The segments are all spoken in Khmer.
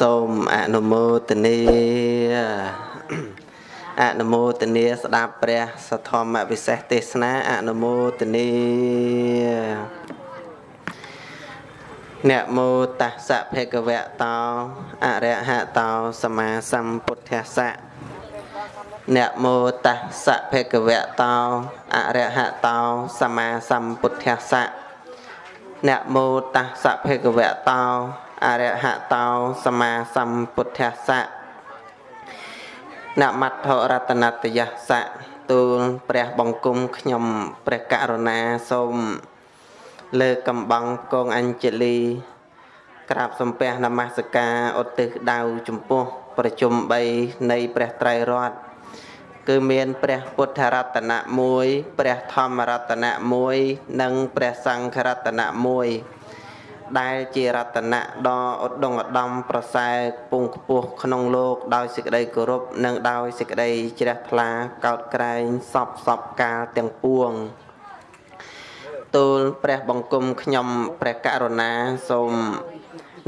សូមអនុមោទនាអនុមោទនាស្ដាប់ព្រះសធម្មវិសេសទេសនាអនុមោទនានមោតស្សៈភគវៈតោអរហតោសម្មាសម្ពុទ្ធស្សៈនមោតស្សៈភគវៈតោអរហតោសម្មាសម្ពុទ្ធស្សៈនមោតស្សៈភគវៈតោ អរហតោសម្មាសម្ពុទ្ធស្សៈនមត្ថរតនតយស្សៈទូលព្រះបង្គំខ្ញុំព្រះករុណាសូមលើកកំបាំងកងអញ្ជលី ក្រាបសំពះនមស្ការឧទ្ទិសដៅចំពោះ ប្រជុំ3នៃព្រះត្រៃរតន៍គឺមានព្រះពុទ្ធរតនៈ1ព្រះធម្មរតនៈ1និងព្រះសង្ឃរតនៈ1 ដែលជារតនៈដ៏ឧត្តមឧត្តមប្រសើរពងខ្ពស់ក្នុងលោកដោយសេចក្តីគោរពនិងដោយសេចក្តីជ្រះថ្លាកោតក្រែងសពសពកាលទាំងពួងទូលព្រះបង្គំខ្ញុំព្រះករុណាសូម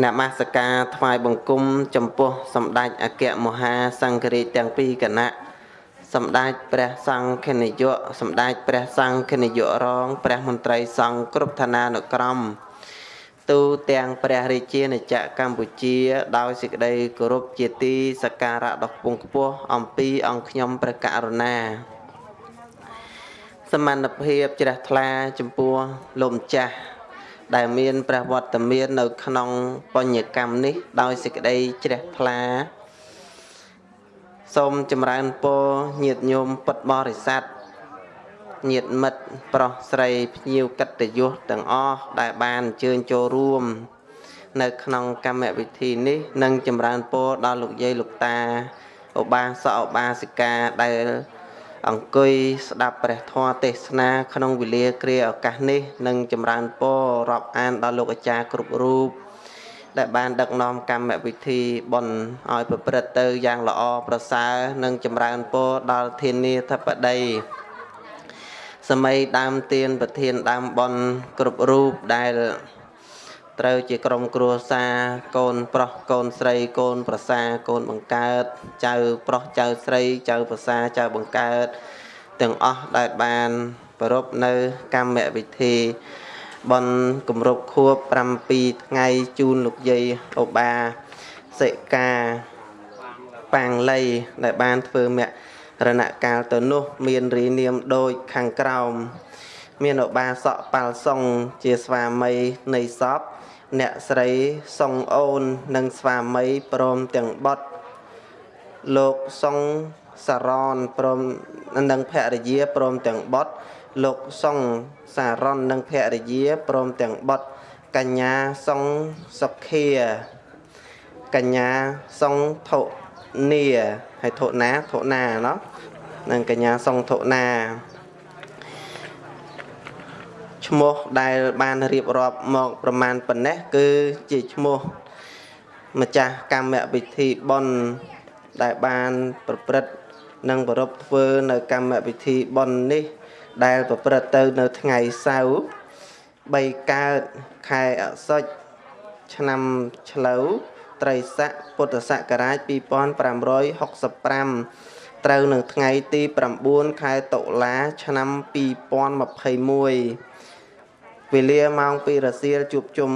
នមស្ការថ្វាយបង្គំចំពោះសម្ដេចអគ្គមហាសង្ឃរាជទាំងពីរគណៈសម្ដេចព្រះសង្ឃនាយកសម្ដេចព្រះសង្ឃនាយករង ព្រះមន្ត្រីសង្ឃគ្រប់ឋានានុក្រម ទូទាំងព្រះរាជាណាចក្រកម្ពុជា ដោយសេចក្តីគោរពជាទីសក្ការៈដ៏ខ្ពង់ខ្ពស់អំពីអង្គខ្ញុំព្រះករុណាសមត្ថភាពជ្រះថ្លាចំពោះលោកម្ចាស់ដែលមានព្រះវត្តមាននៅក្នុងបញ្ញកម្មនេះ ដោយសេចក្តីជ្រះថ្លាសូមចម្រើនពរញាតិញោមពុទ្ធបរិស័ទ ញាតិមិត្តប្រុសស្រីភ្ញៀវកិត្តិយសទាំងអស់ដែលបានអញ្ជើញចូលរួម នៅ ក្នុងកម្មវិធីនេះនិងចម្រើនពរដល់លោកយាយលោកតាឧបាសកឧបាសិកាដែល អង្គុយស្ដាប់ព្រះធម៌ទេសនាក្នុងវេលាគ្រាឱកាសនេះនិងចម្រើនពររាប់អានដល់លោកអាចារ្យគ្រប់រូបដែលបានដឹកនាំកម្មវិធីបុណ្យឲ្យប្រព្រឹត្តទៅយ៉ាងល្អប្រសើរនិងចម្រើនពរដល់ធានាធិបតី សម័យដើមទៀនប្រធានដើមបនគ្រប់រូបដែលត្រូវជាក្រុមគ្រួសារកូនប្រុសកូនស្រីកូនប្រសាកូនបង្កើត ចៅប្រុសចៅស្រីចៅប្រសាចៅបង្កើត ទាំងអស់ដែលបានប្រពនៅកម្មវិធីបនគម្រប់ខួប7ថ្ងៃជូនលោកយាយអូបាសិកាប៉ាងលីដែលបានធ្វើមគ្គ រណកាលទៅនោះ មានរីនាមដូចខាងក្រោម មានឧបាសកប៉ាល់សុងជាស្វាមីនៃសពអ្នកស្រីសុងអូននិងស្វាមីព្រមទាំងបុត្រលោកសុងសារ៉នព្រមនិងភរិយាព្រមទាំងបុត្រលោកសុងសារ៉ននិងភរិយាព្រមទាំងបុត្រកញ្ញាសុងសុខាកញ្ញាសុងថុ នីហើយធុណាធុណាណោះនិងកញ្ញាសុងធុណាឈ្មោះដែលបានរៀបរាប់មកប្រមាណប៉ុណ្ណេះគឺជាឈ្មោះម្ចាស់កម្មវិធីបុណ្យដែលបានប្រព្រឹត្តនិងប្រពធ្វើនៅកម្មវិធីបុណ្យនេះ ដែលប្រព្រឹត្តទៅនៅថ្ងៃសៅរ៍3កើតខែអសុចឆ្នាំឆ្លូវ ត្រីស័កពុទ្ធសករាជ2565ត្រូវនឹងថ្ងៃទី9ខែតុលាឆ្នាំ2021វេលាម៉ោង2រសៀលជួបជុំ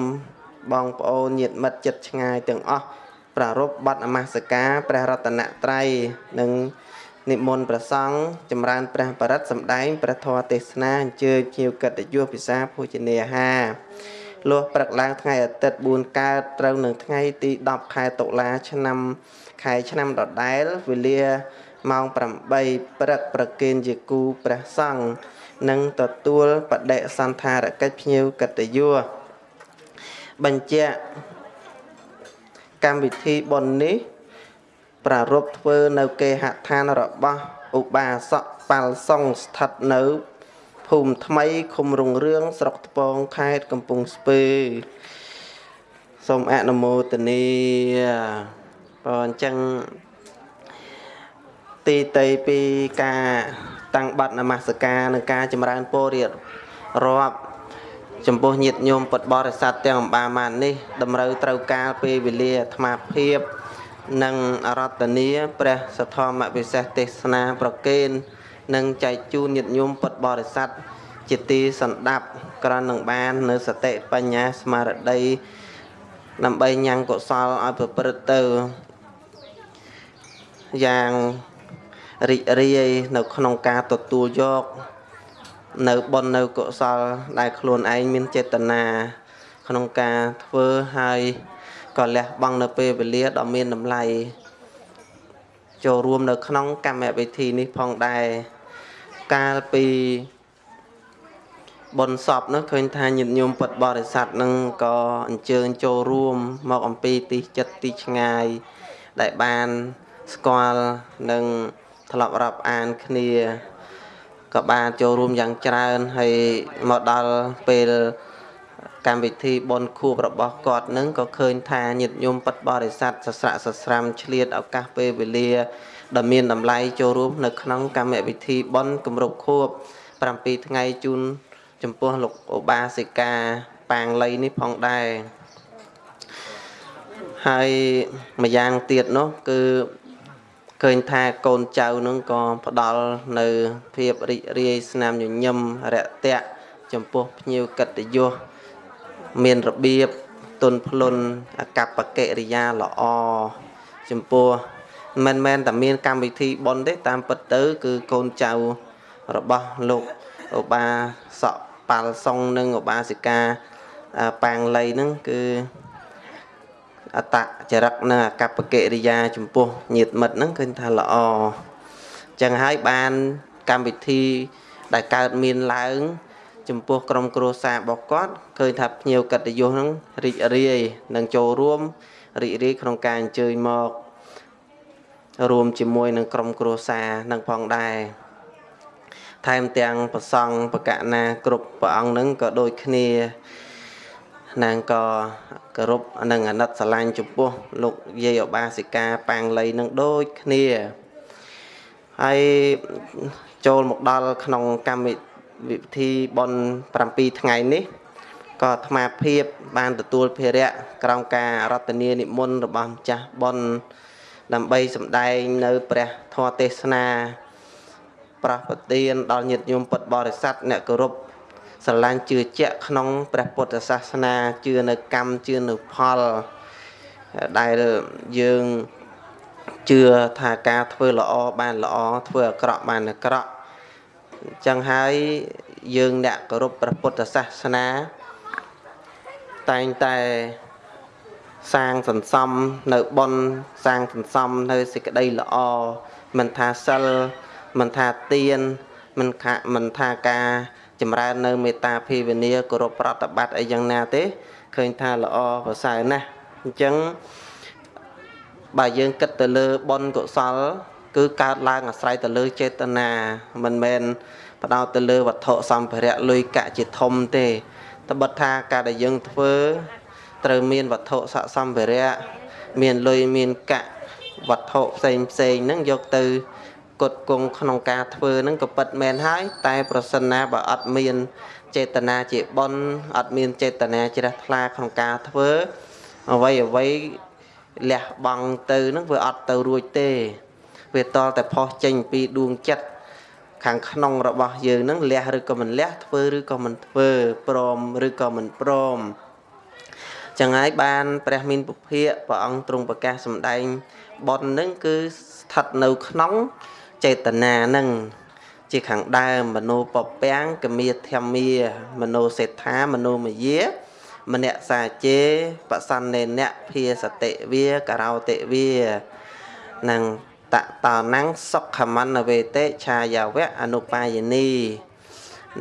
បងប្អូនញាតិមិត្តចិត្តឆ្ងាយទាំងអស់ប្រារព្ធបတ်នមស្ការព្រះរតនត្រ័យនិងនិមន្តព្រះសង្ឃចម្រើនព្រះបរិត្តសម្ដែងព្រះធម៌ទេសនាអញ្ជើញភ្ញៀវកិត្តិយសពិសាភោជនាហារ លុះព្រឹកឡើងថ្ងៃអាទិត្យ4កើតត្រូវនឹងថ្ងៃទី10ខែតុលាឆ្នាំខែឆ្នាំដដែលវេលាម៉ោង8ព្រឹកប្រគេនជាគូព្រះសង្ឃនិងទទួលបដិសន្ធារកិច្ចភ្ញៀវកិត្តិយសបញ្ជាក់កម្មវិធីបុណ្យនេះប្រារព្ធធ្វើនៅគេហដ្ឋានរបស់ឧបាសកប៉ាល់សុងស្ថិតនៅភូ មិថ្មីឃុំរុងរឿងស្រុកថ្ពងខេត្តកំពង់ស្ពឺសូមអនុមោទនាបើអញ្ចឹងទីតីពីការតាំងបတ်នមស្ការនិងការចម្រើនពររៀបរាប់ចំពោះញាតិញោមពុទ្ធបរិស័ទទាំងអំបាម៉ាននេះតម្រូវត្រូវការពេលវេលាអាត្មាភាពនិងអរតនីព្រះសទ្ធមវិសេសទេសនាប្រកេន និងចែកជូនញាតិញោមពុទ្ធបរិស័ទជាទីសន្តាប់ក្រនឹងបាននៅសតិបញ្ញាស្មារតីដើម្បីញ៉ាំងកុសលឲ្យប្រព្រឹត្តទៅយ៉ាងរីករាយនៅក្នុងការទទួលយកនៅបុណ្យនៅកុសលដែលខ្លួនឯងមានចេតនាក្នុងការធ្វើហើយក៏លះបង់នៅពេលវេលាដ៏មានតម្លៃ ចូលរួមនៅក្នុងកម្មវិធីនេះផងដែរកាលពីបុណ្យសពនោះឃើញថាញាតិញោមពុទ្ធបរិស័ទនឹងក៏អញ្ជើញចូលរួមមកអំពីទីចិត្តទីឆ្ងាយ ដែលបានស្គាល់និងធ្លាប់រាប់អានគ្នាក៏បានចូលរួមយ៉ាងច្រើនហើយមកដល់ពេល កម្មវិធីបុណ្យខួបរបស់គាត់នឹងក៏ឃើញថាញាតិញោមពិតបរិស័ទសស្រាក់សស្រាំឆ្លៀតឱកាសពេលវេលាដ៏មានតម្លៃចូលរួម នៅក្នុងកម្មវិធីបុណ្យគម្រប់ខួប7ថ្ងៃជូនចំពោះលោកឧបាសិកាប៉ាងលីនេះផងដែរហើយម្យ៉ាងទៀតនោះគឺឃើញថាកូនចៅនឹងក៏ផ្ដល់នៅភាពរីករាយស្នាមញញឹមរយៈចំពោះភ្ញៀវកិត្តិយស មានរបៀបទុនភ្លុនអកប្បកិរិយាល្អចំពោះមិនមែនតែមានកម្មវិធីប៉ុនទេតាមពិតទៅ គឺកូនចៅរបស់លោកឧបាសកប៉ាល់សុងនិងឧបាសិកាប៉ាងលីហ្នឹងគឺអតចរិតនិងអកប្បកិរិយា ចំពោះញាតិមិត្តហ្នឹងឃើញថាល្អចឹងហើយបានកម្មវិធីដែលកើតមានឡើង ចំពោះក្រុមគ្រួសាររបស់គាត់ឃើញថាភ្ញៀវកិត្តិយសហ្នឹងរីករាយនឹងចូលរួមរីករាយក្នុងការអញ្ជើញមករួមជាមួយនឹងក្រុមគ្រួសារនឹងផងដែរថែមទាំងប្រសង់បកណាគ្រប់ព្រះអង្គនឹងក៏ដូចគ្នានាងក៏គោរពនិងអាណិតស្រឡាញ់ចំពោះលោកយាយឧបាសិកាប៉ាងលីនឹងដូចគ្នាហើយចូលមកដល់ក្នុងកម្មវិ ធីបន់7ថ្ងៃនេះក៏អាត្មាភាព បានទទួលភារៈក្រោមការរតនានិមន្តរបស់ម្ចាស់បន់ដើម្បីសម្ដែងនៅព្រះធម៌ទេសនាប្រះប្រទានដល់ញាតិញោមពុទ្ធបរិស័ទអ្នកគោរពស្រឡាញ់ជឿជាក់ក្នុងព្រះពុទ្ធសាសនាជឿនៅកម្មជឿនៅផលដែលយើងជឿថាការធ្វើល្អបានល្អធ្វើអាក្រក់បានអាក្រក់អញ្ចឹងហើយយើងអ្នកគោរពព្រះពុទ្ធសាសនា តែងតែសាងសន្សំនៅបុណ្យសាងសន្សំនៅសេចក្តីល្អមិនថាសិលមិនថាទានមិនថាមិនថាការចម្រើននៅមេត្តាភាវនាគោរពប្រតិបត្តិអីយ៉ាងណាទេឃើញថាល្អប្រសើរណាស់អញ្ចឹងបើយើងគិតទៅលើបុណ្យកុសល គឺកើតឡើងអាស្រ័យទៅលើចេតនាមិនមែន បដោតទៅលើវត្ថុសម្ភារៈលុយកាក់ជាធំទេត្បិតថាការដែលយើងធ្វើត្រូវមានវត្ថុស័ក្តិសម្ភារៈមានលុយមានកាក់វត្ថុផ្សេងផ្សេងហ្នឹងយកទៅគត់គង់ក្នុងការធ្វើហ្នឹងក៏ពិតមែនហើយតែប្រសិនណាបើអត់មានចេតនាជាបុណ្យអត់មានចេតនាជ្រះថ្លាក្នុងការធ្វើអ្វីអ្វីលះបង់ទៅហ្នឹងវាអត់ទៅរួចទេ វាតលតែផុសចេញពីដួងចិត្ត ខាងក្នុងរបស់យើងហ្នឹងលះឬក៏មិនលះធ្វើឬក៏មិនធ្វើព្រមឬក៏មិនព្រមចឹងហើយបានព្រះមានពុភៈព្រះអង្គទ្រង់ប្រកាសសម្ដែងបននឹងគឺស្ថិតនៅក្នុងចេតនានឹងជាខាងដើមមโนពពាំងកមាធម្មាមโนសេដ្ឋាមโนមយាមនសាជេបសន្នេនៈភាសតិវាករោតិវានឹង តតណੰសុខមន្តវេតេឆាយាវៈអនុបាយនី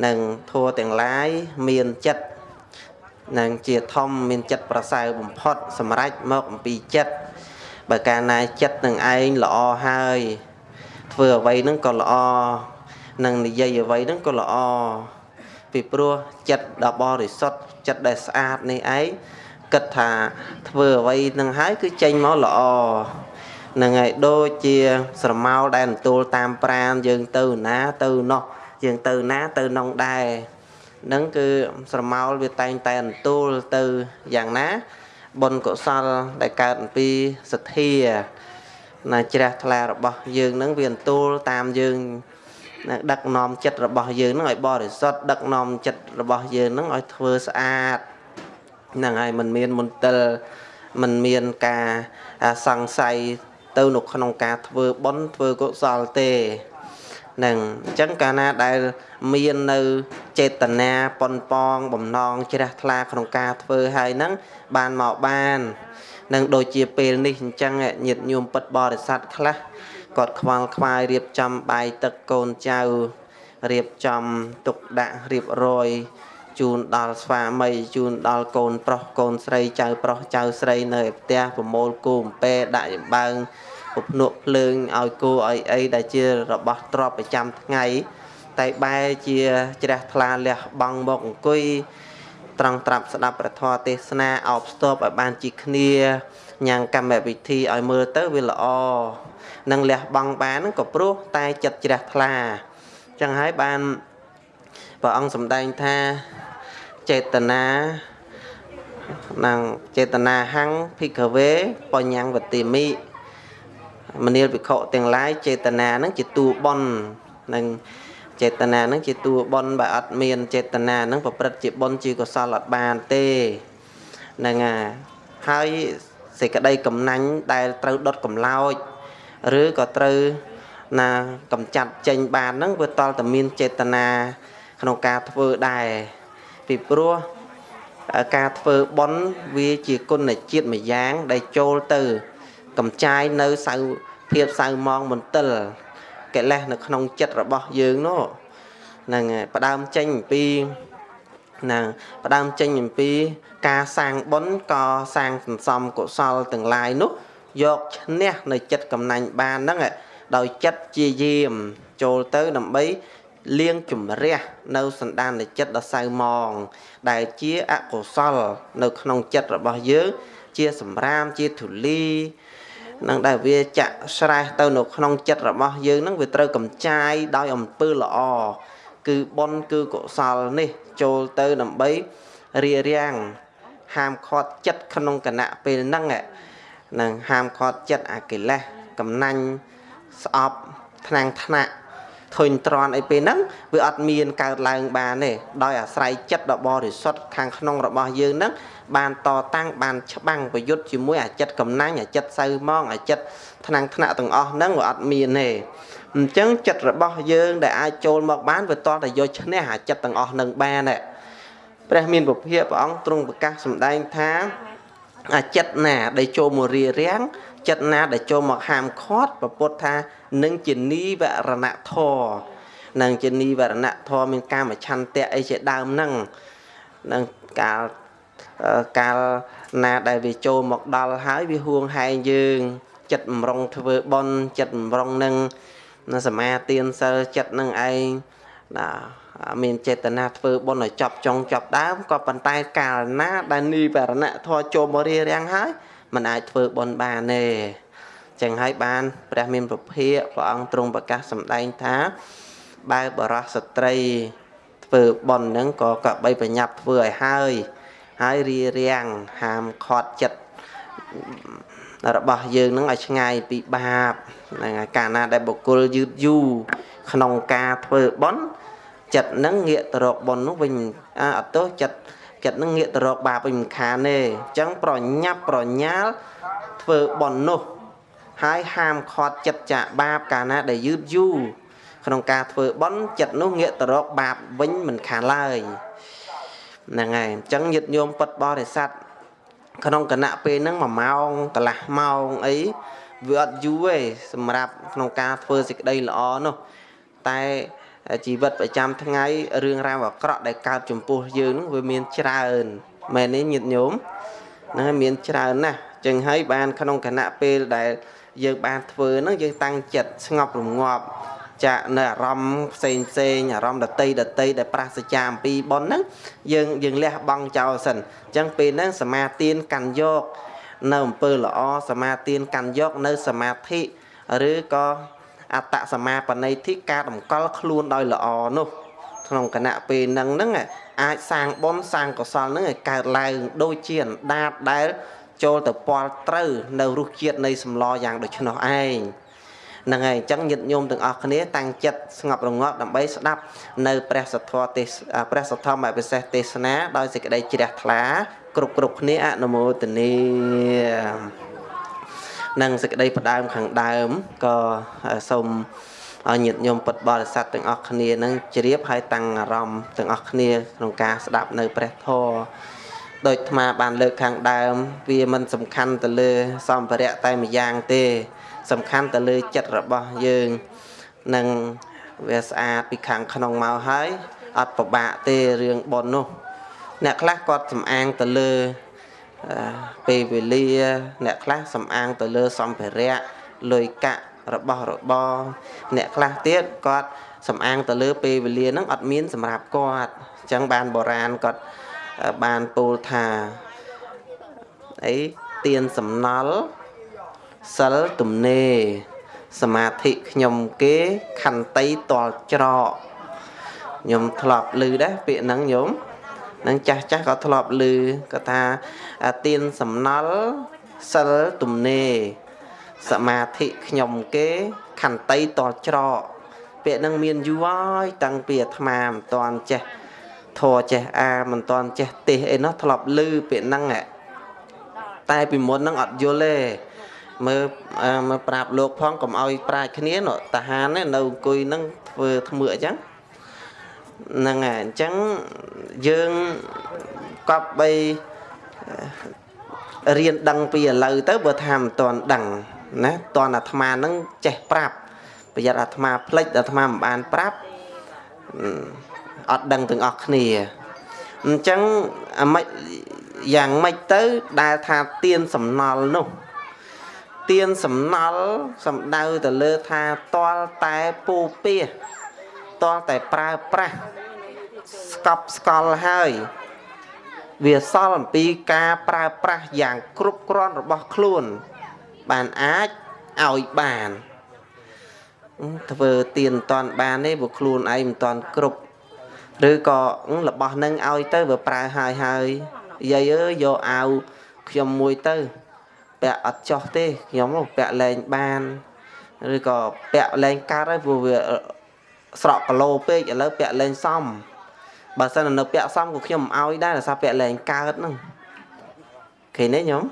នឹងធัวទាំងឡាយមានចិត្តនឹងជាធំមានចិត្តប្រសើរបំផុត សម្រេចមកអំពីចិត្តបើកាលណាចិត្តនឹងឯងល្អហើយធ្វើអ្វីនឹងក៏ល្អនឹងនិយាយអ្វីនឹងក៏ល្អពីព្រោះចិត្តដ៏បរិសុទ្ធចិត្តដែលស្អាតនេះឯងគិតថាធ្វើអ្វីនឹងហើយគឺចេញមកល្អ នឹងហើយដូចជាស្រមោលដែលទទួលតាមប្រានយើងទៅណាទៅនោះយើងទៅណាទៅនងដែរ នឹងគឺស្រមោលវាតែងតែអន្ទូលទៅយ៉ាងណាបុណ្យកុសលដែលកើតអំពីសទ្ធាណាជ្រះថ្លារបស់យើងនឹងវាអន្ទូលតាមយើងដឹកនាំចិត្តរបស់យើងនឹងឲ្យបរិសុទ្ធដឹកនាំចិត្តរបស់យើងនឹងឲ្យធ្វើស្អាតហ្នឹងហើយมันមានមន្ទិលมันមានការសង្ស័យ ទៅនៅក្នុងការធ្វើបុណ្យធ្វើកុសលទេនឹងអញ្ចឹងកាលណាដែលមាននៅចេតនាប៉ុនប៉ងបំណងជ្រះថ្លាក្នុងការធ្វើហើយហ្នឹងបានមកបាននឹងដូចជាពេលនេះអញ្ចឹងញាតិញោមពិតបរិស័ទខ្លះគាត់ខ្វល់ខ្វាយរៀបចំបាយទឹកកូនចៅរៀបចំទុកដាក់រៀបរយ ជូនដល់ស្វាមីជូនដល់កូនប្រុសកូនស្រីចៅប្រុសចៅស្រីនៅផ្ទះប្រមូលគូអំពែដាក់ចំបើងពភ្នក់ភ្លើងឲ្យគោឲ្យអីដែលជារបស់ទ្រព្យប្រចាំថ្ងៃតែបែរជាជ្រះថ្លាលះបង់មកអង្គុយត្រង់ត្រាប់ស្ដាប់ព្រះធម៌ទេសនាអោបស្ទប់ឲ្យបានជីគ្នាញ៉ាំងកម្មវិធីឲ្យមើលទៅវាល្អនឹងលះបង់បានហ្នឹងក៏ព្រោះតែចិត្តជ្រះថ្លាចឹងហើយបានព្រះអង្គសម្ដែងថា ចេតនានឹងចេតនាហੰភិក្ខវេបញ្ញវតិមិមនាលវិខទាំងឡាយចេតនានឹងជាតួបននឹងចេតនានឹងជាតួបនបើអត់មានចេតនានឹងប្រព្រឹត្តជាបនជាកុសលអត់បានទេនឹងហើយសេចក្តីកំណាញ់ដែលត្រូវដុតកំឡោចឬក៏ត្រូវណាកំចាត់ចេញបានហ្នឹងវាតល់តែមានចេតនាក្នុងការធ្វើដែរ ពីព្រោះការធ្វើបន់វាជាគុណជាតិមួយយ៉ាង ដែលចូលទៅ កំចាយនៅសៅភាពសៅមងមន្ទិលកិលេសនៅក្នុងចិត្តរបស់យើងនោះហ្នឹងហើយផ្ដើមចេញអំពីណាផ្ដើមចេញអំពី ការសាងបុណ្យក៏សាងសន្សំកុសលទាំងឡាយនោះយកឈ្នះនៅចិត្តកំណាញ់បានហ្នឹងដោយចិត្តជាយាមចូលទៅដើម្បី លៀងជំរះនៅសន្តានចិត្តដ៏សៅមង ដែលជាអកុសល នៅក្នុងចិត្តរបស់យើង ជាសម្រាមជាធូលីនឹងដែលវាចាក់ស្រេះទៅនៅក្នុងចិត្តរបស់យើងនឹងវាត្រូវកំចាយដោយអំពើល្អគឺបុណ្យគឺកុសលនេះ ចូលទៅដើម្បីរារាំងហាមឃាត់ចិត្តក្នុងគណៈពេលហ្នឹងនឹងហាមឃាត់ចិត្តអាកិលេសកំណាញ់ស្អប់ថ្នាំងថ្នាក់ ធុញទ្រាន់អីពេលហ្នឹងវាអត់មានកើតឡើងបានទេដោយអាស្រ័យចិត្តដ៏បរិសុទ្ធខាងក្នុងរបស់យើងហ្នឹងបានតតាំងបានច្បាំងប្រយុទ្ធជាមួយអាចិត្តកំណាញ់អាចិត្តសៅម៉ងអាចិត្តថ្នាំងថ្នាក់ទាំងអស់ហ្នឹងវាអត់មានទេអញ្ចឹងចិត្តរបស់យើងដែលអាចចូលមកបានវាតតែយកឈ្នះអាចិត្តទាំងអស់ហ្នឹងបានទេព្រះមានពុភិព្រះអង្គទ្រង់ប្រកាសសម្ដែងថាអាចិត្តណាដែលចូលមករារាំង ចិត្តណាដែលចូលមកហាមឃាត់ប្រពុតថានឹងជានីវរណៈធរនឹងជានីវរណៈធរមានកាមឆន្ទៈអីជាដើមហ្នឹងនឹងកាលកាលណាដែលវាចូលមកដល់ហើយវាហួងហែងយើងចិត្តបំរុងធ្វើបន់ចិត្តបំរុងនឹងសមាទានសិលចិត្តនឹងឯងណាមានចេតនាធ្វើបុណ្យឲ្យចប់ចុងចប់ដើមក៏ប៉ុន្តែកាលណាដែលនិវរណៈធម៌ចូលមករៀបរៀងហើយ มันអាចធ្វើបុណ្យបានទេចឹងហើយបានព្រះមានពភាកព្រះអង្គទ្រង់ប្រកាសសម្ដែងថាបើបរោះស្ត្រីធ្វើបុណ្យហ្នឹងក៏កបីប្រញាប់ធ្វើឲ្យហើយហើយរៀបរៀងហាមខត់ចិត្តរបស់យើងនឹងឲ្យឆ្ងាយពីបាបហ្នឹងហើយកាលណាដែលបុគ្គលយឺតយូរក្នុងការធ្វើបុណ្យចិត្តនឹងងាកទៅរកបុណ្យនោះវិញអត់ទោសចិត្ត ចិត្តនឹងងាកទៅរកបាបវិញមិនខានទេអញ្ចឹងប្រញាប់ប្រញាល់ធ្វើបុណ្យនោះហើយហាមឃាត់ចិត្តចាកបាបកាលណាដែលយឺតយូរក្នុងការធ្វើបុណ្យចិត្តនោះងាកទៅរកបាបវិញមិនខានឡើយហ្នឹងហើយអញ្ចឹងញាតិញោមពុតបរិស័ទក្នុងគណៈពេលហ្នឹង1ម៉ោងកន្លះម៉ោងអីវាអត់យូរទេសម្រាប់ក្នុងការធ្វើសេចក្តីល្អនោះតែ ជីវិតប្រចាំថ្ងៃរឿងរ៉ាវអាក្រក់ដែលកើតចំពោះយើងនឹងវាមានច្រើនមែនទេញាតិញោមហ្នឹងហើយមានច្រើនណាស់ចឹងហើយបានក្នុងគណៈពេលដែលយើងបានធ្វើហ្នឹងយើងតាំងចិត្តស្ងប់រងាប់ចាក់នៅអារម្មណ៍ផ្សេងផ្សេងអារម្មណ៍ដតីដតីដែលប្រសិចាអំពីប៉ុនហ្នឹងយើងយើងលះបង់ចោលសិនអញ្ចឹងពេលហ្នឹងសមាទានកាន់យកនៅអំពើល្អសមាទានកាន់យកនៅសមាធិឬក៏ អត្តសមាបណិធិការតម្កល់ខ្លួនដោយល្អនោះក្នុងគណៈពេលហ្នឹងហ្នឹងអាចសាងបុណ្យសាងកុសលនឹងឲ្យកើតឡើងដូចជាអណ្ដាតដែលចូលទៅពាល់ត្រូវនៅរសជាតិនៃសម្លយ៉ាងដូច្នោះឯងហ្នឹងហើយអញ្ចឹងញាតិញោមទាំងអស់គ្នាតាំងចិត្តស្ងប់រងាប់ដើម្បីស្ដាប់នៅព្រះសទ្ធទេសព្រះសទ្ធមពិសេសទេសនាដោយសេចក្តីជ្រះថ្លាគ្រប់គ្រប់គ្នាអនុមោទនា និងសេចក្តីផ្ដើមខាងដើមក៏សូមឲ្យញាតិញោមពុទ្ធបរិស័ទទាំងអស់គ្នានឹងជ្រាបហើយតាំងអារម្មណ៍ទាំងអស់គ្នាក្នុងការស្ដាប់នៅព្រះធម៌ដោយអាត្មាបានលើកខាងដើម វាមិនសំខាន់ទៅលើសម្ភារៈតែម្យ៉ាងទេ សំខាន់ទៅលើចិត្តរបស់យើងនឹងវាស្អាតពីខាងក្នុងមកហើយអត់ពិបាកទេរឿងប៉ុននោះ អ្នកខ្លះគាត់សំអាងទៅលើ ពេលវេលាអ្នកខ្លះសំអាងទៅលើសម្ភារៈលុយកាក់របស់របរអ្នកខ្លះទៀតគាត់សំអាងទៅលើពេលវេលាហ្នឹងអត់មានសម្រាប់គាត់អញ្ចឹងបានបុរាណគាត់បានពោលថាអីទៀនសំណល់សិលទំនេរសមាធិខ្ញុំគេខន្តីតលច្រកខ្ញុំធ្លាប់ឮដែរពាក្យហ្នឹងញោម នឹងចាស់ចាស់ក៏ធ្លាប់ឮគាត់ថាទៀនសំណល់សិលទំនេរសមាធិខ្ញុំគេខន្តីតលច្រកពាក្យនឹងមានយូរហើយតាំងពីអាត្មាមិនតាន់ចេះធរចេះអាមិនតាន់ចេះទេសអីនោះធ្លាប់ឮពាក្យហ្នឹងតែពីមុនហ្នឹងអត់យល់ទេមើលមើលប្រាប់លោកផងកុំឲ្យប្រាជ្ញគ្នានោះតាហាននៅអង្គុយហ្នឹងធ្វើធ្មើអញ្ចឹង ហ្នឹងហើយអញ្ចឹងយើងកប់បីរៀនដឹងពីឥឡូវទៅបើថាមិនតាន់ដឹងណាតនអាត្មានឹងចេះប្រាប់ប្រយ័ត្នអាត្មាផ្លិចអាត្មាមិនបានប្រាប់អត់ដឹងទាំងអស់គ្នាអញ្ចឹងអាម៉េចយ៉ាងម៉េចទៅដែលថាទៀនសំណល់នោះទៀនសំណល់សំដៅទៅលើថាតលតែពូពា សតលតែប្រើប្រាស់ស្កប់ស្កល់ហើយវាសល់អំពីការប្រើប្រាស់យ៉ាងគ្រប់គ្រាន់របស់ខ្លួន បានអាចឲ្យបានធ្វើទៀនមិនតាន់បានទេព្រោះខ្លួនឯងមិនតាន់គ្រប់ឬក៏របស់នឹងឲ្យទៅវាប្រើហើយហើយយាយអើយយកអាវខ្ញុំមួយទៅពាក់អត់ចោះទេខ្ញុំពាក់លែងបានឬក៏ពាក់លែងកាត់ហើយព្រោះវា ស្រក់គីឡូពេកឥឡូវពាក់លែងសមបើសិននៅពាក់សមក៏ខ្ញុំមិនឲ្យដែរដោយសារពាក់លែងកើតហ្នឹងឃើញទេញោម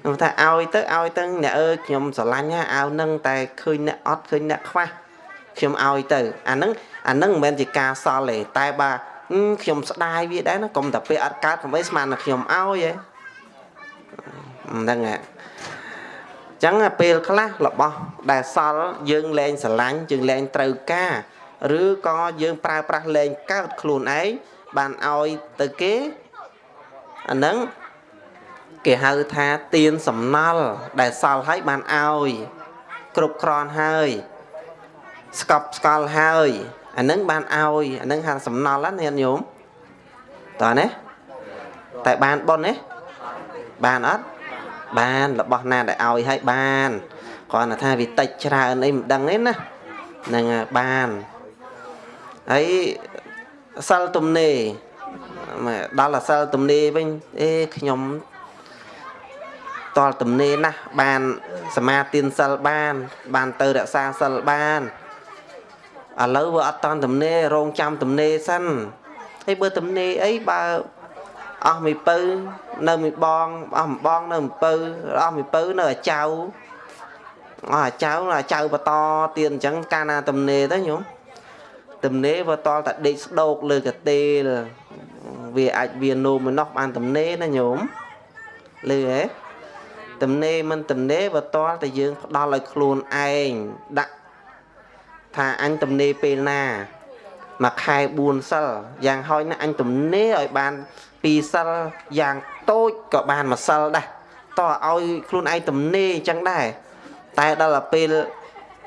ខ្ញុំថាឲ្យទៅឲ្យទៅអ្នកអើយខ្ញុំស្រឡាញ់ណាអាវនឹងតែឃើញអ្នកអត់ឃើញអ្នកខ្វះខ្ញុំឲ្យទៅអាហ្នឹងអាហ្នឹងមិនមែនជាការសល់ទេតែបើខ្ញុំស្ដាយវាដែរណាកុំតែពេលអត់កើតកុំឲ្យស្មានតែខ្ញុំឲ្យឯងហ្នឹងហ่ะចឹងពេលខ្លះរបស់ដែលសល់យើងលែងស្រឡាញ់យើងលែងត្រូវការ ឬក៏យើងប្រើប្រាស់លែងកើតខ្លួនឯងបានឲ្យទៅគេអាហ្នឹងគេហៅថាទៀនសំណល់ដែលសល់ហើយបានឲ្យគ្រប់គ្រាន់ហើយស្កប់ស្កល់ហើយអានឹងបានឲ្យអានឹងហាសំណល់ណាញាតិញោមតើណាតែបានប៉ុនណាបានអត់បានរបស់ណាដែលឲ្យឲ្យបានគ្រាន់តែថាវាតិចច្រើនអីមិនដឹងទេណាហ្នឹងបាន ហើយសិលទំនេរដល់អាសិលទំនេរវិញអេខ្ញុំតលទំនេរណាស់បានសមាទានសិលបាន បានទៅរក្សាសិលបានឥឡូវវាអត់តាន់ទំនេររងចាំទំនេរសិនហើយបើទំនេរអីបើអស់មីពៅនៅមីបងអស់មីបងនៅមីពៅអស់មីពៅនៅអាចៅអស់អាចៅអាចៅបន្តទៀតអញ្ចឹងកាលណាទំនេរទៅញោម ទំនេរវាតលតែដេកស្ដោកលើកាទេលវាអាចវានោមម្នោះបានទំនេរណាញោមលឺហ៎ទំនេរមិនទំនេរបើតលតែយើងផ្ដល់ឲ្យខ្លួនឯងដាក់ថាអញទំនេរពេលណាមួយខែ4សិលយ៉ាងហោចណាស់អញទំនេរឲ្យបាន2សិលយ៉ាងតូចក៏បានមួយសិលដែរតោះឲ្យខ្លួនឯងទំនេរអញ្ចឹងដែរតែដល់ទៅពេល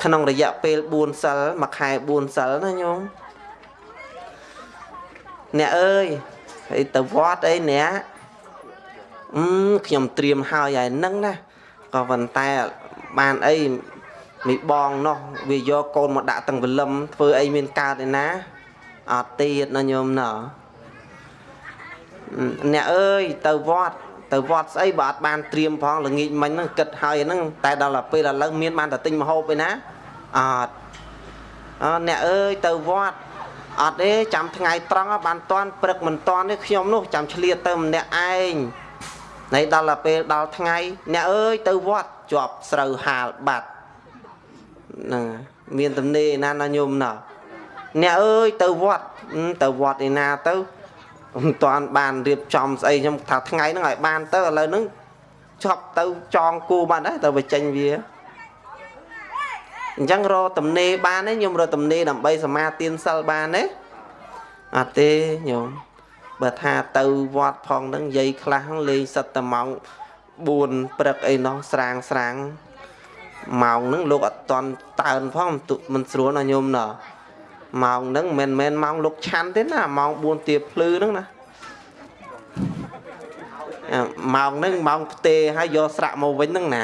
ក្នុងរយៈពេល4សិលមួយខែ4សិលណាញោមអ្នកអើយហើយទៅវត្តអីអ្នកអឺខ្ញុំត្រៀមហើយហើយនឹងណាក៏ប៉ុន្តែបានអីមីបងនោះវាយកកូនមកដាក់ទាំងវលឹមធ្វើអីមានកើតឯណាអត់ទៀតណាញោមណោះអ្នកអើយទៅវត្ត ទៅវត្តស្អីបើអត់បានត្រៀមផងល្ងាចមិញហ្នឹងគិតហើយហ្នឹងតែដល់ពេលឥឡូវមានបានតែទិញមហូបឯណាអត់អើអ្នកអើយទៅវត្តអត់ទេចាំថ្ងៃត្រង់បានតន់ព្រឹកមិនតន់ទេខ្ញុំនោះចាំឆ្លៀតទៅម្នាក់ឯងនៃដល់ទៅពេលដល់ថ្ងៃអ្នកអើយទៅវត្តជាប់ស្រូវហាលបាត់ហ្នឹងមានទំនេរណាណាញោមណោះអ្នកអើយទៅវត្តទៅវត្តឯណាទៅ មិនតាន់បានរៀបចំស្អីខ្ញុំថាថ្ងៃហ្នឹងឲ្យបានទៅឥឡូវហ្នឹងជប់ទៅចងគូបានដែរទៅបញ្ចេញវាអញ្ចឹងរកតំណេបានទេខ្ញុំរកតំណេដើម្បីសមាទានសិលបានទេអត់ទេញោមបើថាទៅវត្តផងហ្នឹងយាយខ្លះលេងសិតតែម៉ោង4ព្រឹកអីនោះស្រាងស្រាងម៉ោងហ្នឹងលោកអត់តន់តើនផងមិនស្រួលណាញោមណោះ ម៉ោងហ្នឹងមិនមែនម៉ោងលោកឆាន់ទេណាម៉ោង4ទៀបភ្លឺហ្នឹងណាម៉ោងហ្នឹងម៉ោងផ្ទេហើយយកស្រាក់មកវិញហ្នឹងណា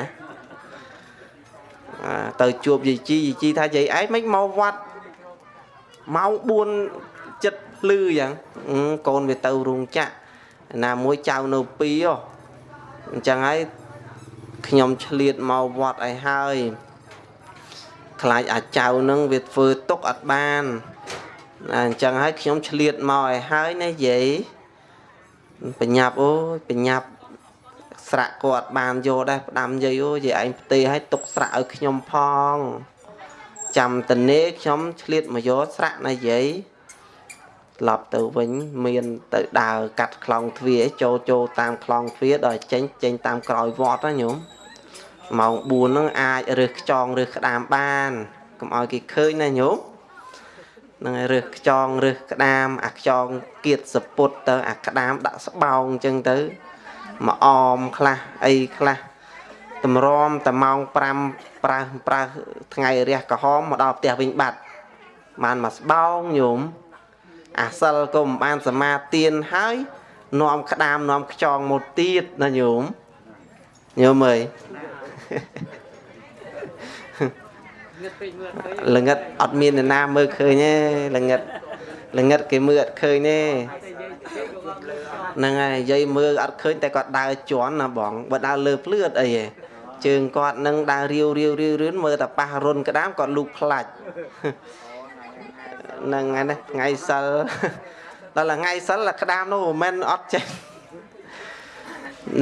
ទៅជួបយាយជីយាយជីថាយាយឯងមិនមកវត្តម៉ោង4ចិត្តភ្លឺយ៉ាងកូនវាទៅរោងចក្រណាមួយចៅនៅពីអញ្ចឹងហើយខ្ញុំឆ្លៀតមកវត្តឲ្យហើយ ខ្លាចអាចៅនឹងវាធ្វើទុកអត់បានអញ្ចឹងហើយខ្ញុំឆ្លៀតមកឲ្យហើយណាយាយបញ្ញាប់អូយបញ្ញាប់ស្រាក់គាត់បានយកដែរផ្ដាំយាយអូយាយឯងផ្ទេឲ្យទុកស្រាក់ឲ្យខ្ញុំផង ចាំតនេខ្ញុំឆ្លៀតមកយកស្រាក់ណាយាយឡប់ទៅវិញមានទៅដើរកាត់ខ្លងទ្វារចូលចូលតាមខ្លងទ្វារដល់ចេញចេញតាមក្រោយវត្តណាញោម ម៉ោង4ហ្នឹងអាចរើសខ្ចងរើសក្តាមបានកុំឲ្យគេឃើញណាញោមនឹងរើសខ្ចងរើសក្តាមអាខ្ចងគៀតសពុតទៅអាក្តាមដាក់ស្បោងអញ្ចឹងទៅមកអមខ្លះអីខ្លះតម្រាំតែម៉ោង5ប្រើប្រើថ្ងៃរះក្រហមមកដល់ផ្ទះវិញបាត់បានមកស្បោងញោមអាសិលក៏មិនបានសមាទានហើយនាំក្តាមនាំខ្ចងមកទៀតណាញោមញោមអើយ ល្ងិតអត់មានអ្នកណាមើលឃើញទេល្ងិតល្ងិតគេមើលអត់ឃើញទេហ្នឹងហើយយាយមើលអត់ឃើញតែគាត់ដើរជន់ណាបងបើដើរលើភ្លឺអត់អីទេជើងគាត់នឹងដើររាវរាវរាវរឿនមើលតែប៉ះរុនក្តាមគាត់លូកខ្លាច់ហ្នឹងហើយណាថ្ងៃសិលដល់ថ្ងៃសិលក្តាមនោះមិនមែនអត់ចេះ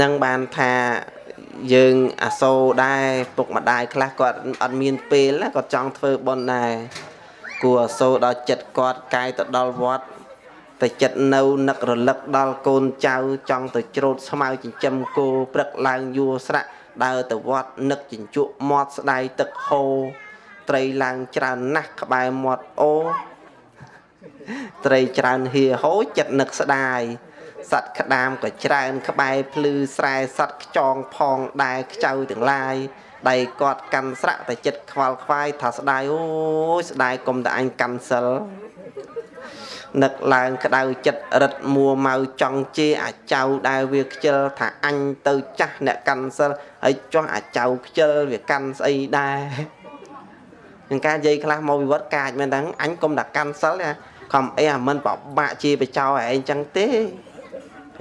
នឹងបានថា យើងអាសូរដែរពុកម្ដាយខ្លះគាត់អត់មានពេលគាត់ចង់ធ្វើបុណ្យដែរគួរអាសូរដល់ចិត្តគាត់កាយទៅដល់វត្តតែចិត្តនៅនឹករលឹកដល់កូនចៅចង់ទៅច្រូតស្មៅចិញ្ចឹមគោព្រឹកឡើងយួរស្រាក់ដើរទៅវត្តនឹកចិញ្ជក់មាត់ស្ដាយទឹកហូរត្រីឡើងច្រើនណាស់ក្បែរមាត់អូត្រីច្រើនហៀហូចិត្តនឹកស្ដាយ សត្វក្តាមក៏ច្រើន ក្បែរភ្លឺស្រែសត្វខ្ចងផងដែរខ្ចៅទាំងឡាយដៃគាត់កាន់ស្រាក់តែចិត្តខ្វល់ខ្វាយថាស្ដាយអូយស្ដាយកុំតែអញកាន់សិលនឹកឡើងក្តៅចិត្តរិតមួម៉ៅចង់ជេរអាចៅដែលវាខ្ជិលថាអញទៅចាស់អ្នកកាន់សិលហើយចោះអាចៅខ្ជិលវាកាន់ស្អីដែរនឹងការនិយាយខ្លះមកវិវត្តកាចមែនហ្នឹងអញកុំតែកាន់សិលណាខំអីអាមិនបបាក់ជាបចោឯងចឹងទេ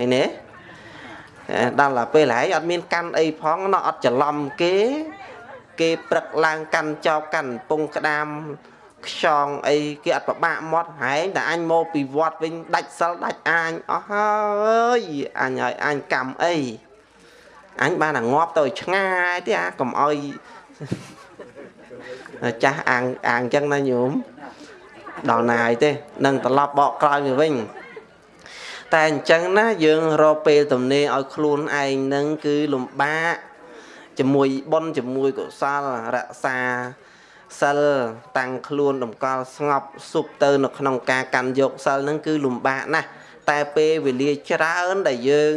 ឃើញទេដល់តែពេលហើយអត់មានកាន់អីផងណោះអត់ច្រឡំគេ គេព្រឹកឡើងកាន់ចោកកាន់ពងក្តាមខ្យងអីគេអត់ប្របាក់មាត់ហែងតែអញមកពីវត្តវិញដាច់សិលដាច់អាញអស់ហើយអញឲ្យអញកម្មអីអញបានតែងាប់ទៅឆ្ងាយទេអាកុំឲ្យចាស់អាងអាងចឹងណាញោមដល់ណាយទេនឹងត្រឡប់បកក្រោយទៅវិញ តែអញ្ចឹងណាយើងរកពេលទំនេរឲ្យខ្លួនឯងនឹងគឺលំបាកជាមួយបុណ្យជាមួយកុសលរក្សាសិលតាំងខ្លួនតម្កល់ស្ងប់សុបទៅនៅក្នុងការកាន់យកសិលនឹងគឺលំបាកណាស់តែពេលវេលាច្រើនដែលយើង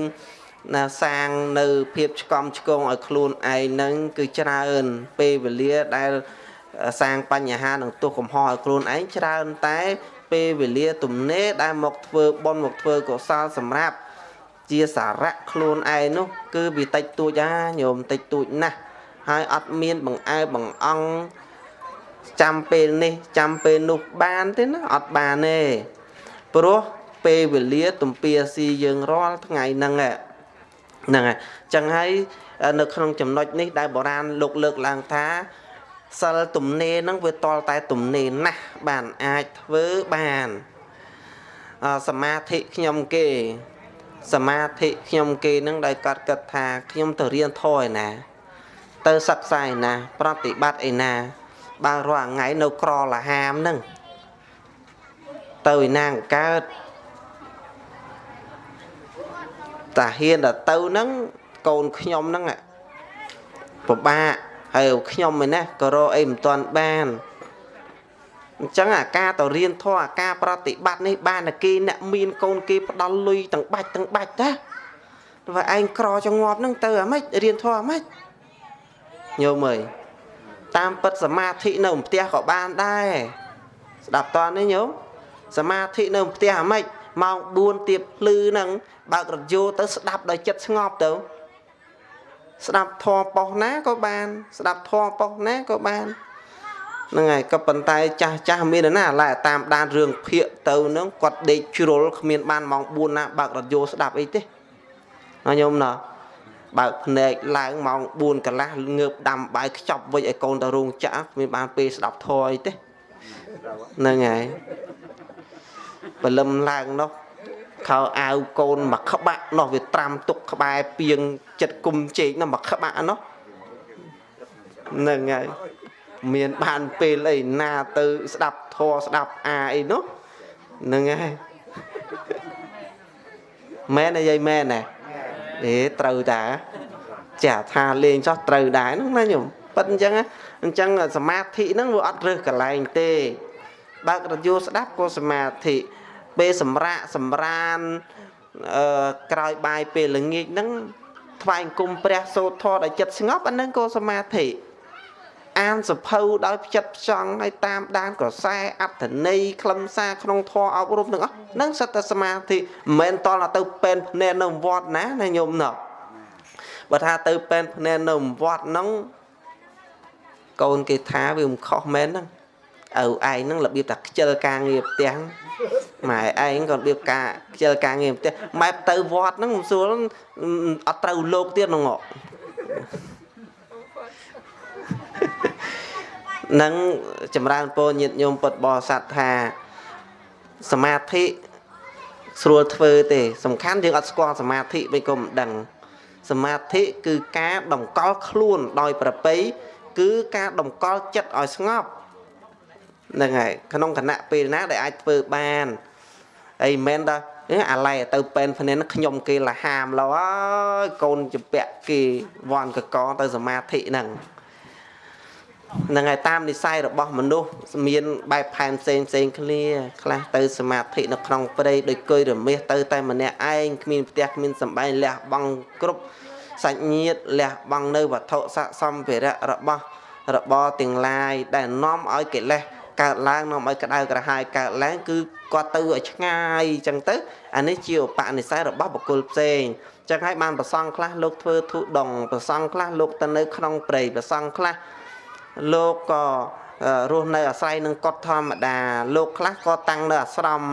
ណាសាងនៅភាពឆ្កំឆ្គងឲ្យខ្លួនឯងនឹងគឺច្រើនពេលវេលាដែលសាងបញ្ហានឹងទោសកំហុសឲ្យខ្លួនឯងច្រើនតែ ពេលវេលាទំនេរដែលមកធ្វើបុណ្យមកធ្វើកុសលសម្រាប់ជាសារៈខ្លួនឯងនោះ គឺវាតិចតួចអាញោមតិចតួចណាស់ហើយអត់មានបង្អែបង្អង់ចាំពេលនេះចាំពេលនោះបានទេណាអត់បានទេព្រោះពេលវេលាទំពាស៊ីយើងរាល់ថ្ងៃហ្នឹងហ្នឹងហើយចឹងហើយនៅក្នុងចំណុចនេះដែលបុរាណលោកលើកឡើងថា សិលទំនេរហ្នឹងវាតលតែទំនេរណាស់បានអាចធ្វើបានសមាធិខ្ញុំគេសមាធិខ្ញុំគេនឹងដែលកាត់គិតថាខ្ញុំទៅរៀនធម៌ឯណា ទៅសិក្សាឯណា ប្រតិបត្តិឯណាបើរាល់ថ្ងៃនៅក្រលហាមនឹងទៅឯណាកើតតាហ៊ានដល់ទៅហ្នឹងកូនខ្ញុំហ្នឹងពិបាក ហើយខ្ញុំឯណាក៏រកអីមិនទាន់បានអញ្ចឹងអាការទៅរៀនធម៌អាការប្រតិបត្តិនេះបានតែគេអ្នកមានកូនគេផ្ដាល់លុយទាំងបាច់ទាំងបាច់តាតែឯងក្រចងាប់ហ្នឹងទៅអាម៉េចរៀនធម៌អាម៉េចញោមអើយតាមពិតសមាធិនៅផ្ទះក៏បានដែរស្ដាប់តើនេះញោមសមាធិនៅផ្ទះអាម៉េចម៉ោង4ទៀបភ្លឺហ្នឹងបើករថយន្តទៅស្ដាប់ដោយចិត្តស្ងប់ទៅ ស្ដាប់ធម៌ប៉ុសណាក៏បាន ស្ដាប់ធម៌ប៉ុសណាក៏បានហ្នឹងហើយក៏ប៉ុន្តែចាស់ចាស់មានណាឡែតាមដានរឿងភាកទៅហ្នឹងគាត់ដេកជ្រុលគ្មានបានម៉ោង4ណាបើករថយន្តស្ដាប់អីទេណាញោមណាបើកភ្នែកឡើងម៉ោង4កន្លះងើបដាំបាយខ្ចប់វិចឲ្យកូនទៅរោងចក្រគ្មានបានពេលស្ដាប់ធម៌អីទេហ្នឹងហើយបលឹមឡើងនោះ ខោអាវកូនមកក្បាក់នោះវាត្រាំទុកក្បែរពីងចិត្តគុំជែកនោះមកក្បាក់នោះហ្នឹងហើយមានបានពេលអីណាទៅស្ដាប់ធរស្ដាប់អាអីនោះហ្នឹងហើយមែនអីយាយមែនណាអេត្រូវតាចាថាលេងចោះត្រូវដែរហ្នឹងណាញោមប៉ិតអញ្ចឹងអញ្ចឹងសមាធិហ្នឹងវាអត់រើសកន្លែងទេបើករយោស្ដាប់ក៏សមាធិ ពេលសម្រាកសម្រានអឺក្រោយបាយពេលល្ងាចហ្នឹងថ្វាយអង្គមព្រះសូត្រធម៌ដោយចិត្តស្ងប់អានឹងក៏សមាធិអានសភៅដោយផ្ចិតផ្ចង់ហើយតាមដានក្រសែអត្ថន័យខ្លឹមសារក្នុងធម៌អប់រំទាំងអស់នឹងសិតតែសមាធិមិនមែនតល់ទៅពេនភ្នែននៅវត្តណាណាញោមណោះបើថាទៅពេនភ្នែននៅវត្តហ្នឹងកូនគេថាវាមិនខុសមែនហ្នឹង ឪឯងហ្នឹងរបៀបថាខ្ជិលការងារផ្ទះម៉ែឯងក៏របៀបការខ្ជិលការងារផ្ទះម៉ែទៅវត្តហ្នឹងមិនស្រួលអត់ត្រូវលោកទៀតហ្នឹងនឹងចម្រើនពរញាតិញោមពុទ្ធបរិស័ទថាសមាធិស្រួលធ្វើទេ សំខាន់យើងអត់ស្គាល់សមាធិមិនក៏មិនដឹងសមាធិគឺការតម្កល់ខ្លួនដោយប្រពៃគឺការតម្កល់ចិត្តឲ្យស្ងប់ ហ្នឹងហើយក្នុងគណៈពេលណាដែលអាចធ្វើបានអីមិនមែនថាអាឡៃទៅពេនភ្នែនខ្ញុំគេលហាមលោហើយកូនជពាក់គេវ៉ាន់កកទៅសមាធិហ្នឹងហ្នឹងហើយតាមនិស័យរបស់មនុស្សមានបែបផែនផ្សេងផ្សេងគ្នាខ្លះទៅសមាធិនៅក្នុងព្រៃដោយគុយរមាសទៅតែម្នាក់ឯងគ្មានផ្ទះគ្មានសំបែងលះបង់គ្រប់សាច់ញាតិលះបង់នៅវត្ថុស័កសម្ភារៈរបស់របរទាំងឡាយដែលនាំឲ្យកិលេស កើតឡើងនាំឲ្យក្តៅក្រហាយកើតឡើងគឺគាត់ទៅឲ្យឆ្ងាយអញ្ចឹងទៅអានេះជាឧបនិស្ស័យរបស់បុគ្គលផ្សេងអញ្ចឹងហើយបានប្រសងខ្លះលោកធ្វើធុដងប្រសងខ្លះលោកទៅនៅក្នុងព្រៃប្រសងខ្លះលោកក៏រស់នៅអាស្រ័យនឹងកត់ធម្មតា លោកខ្លះក៏តាំងនៅអាស្រម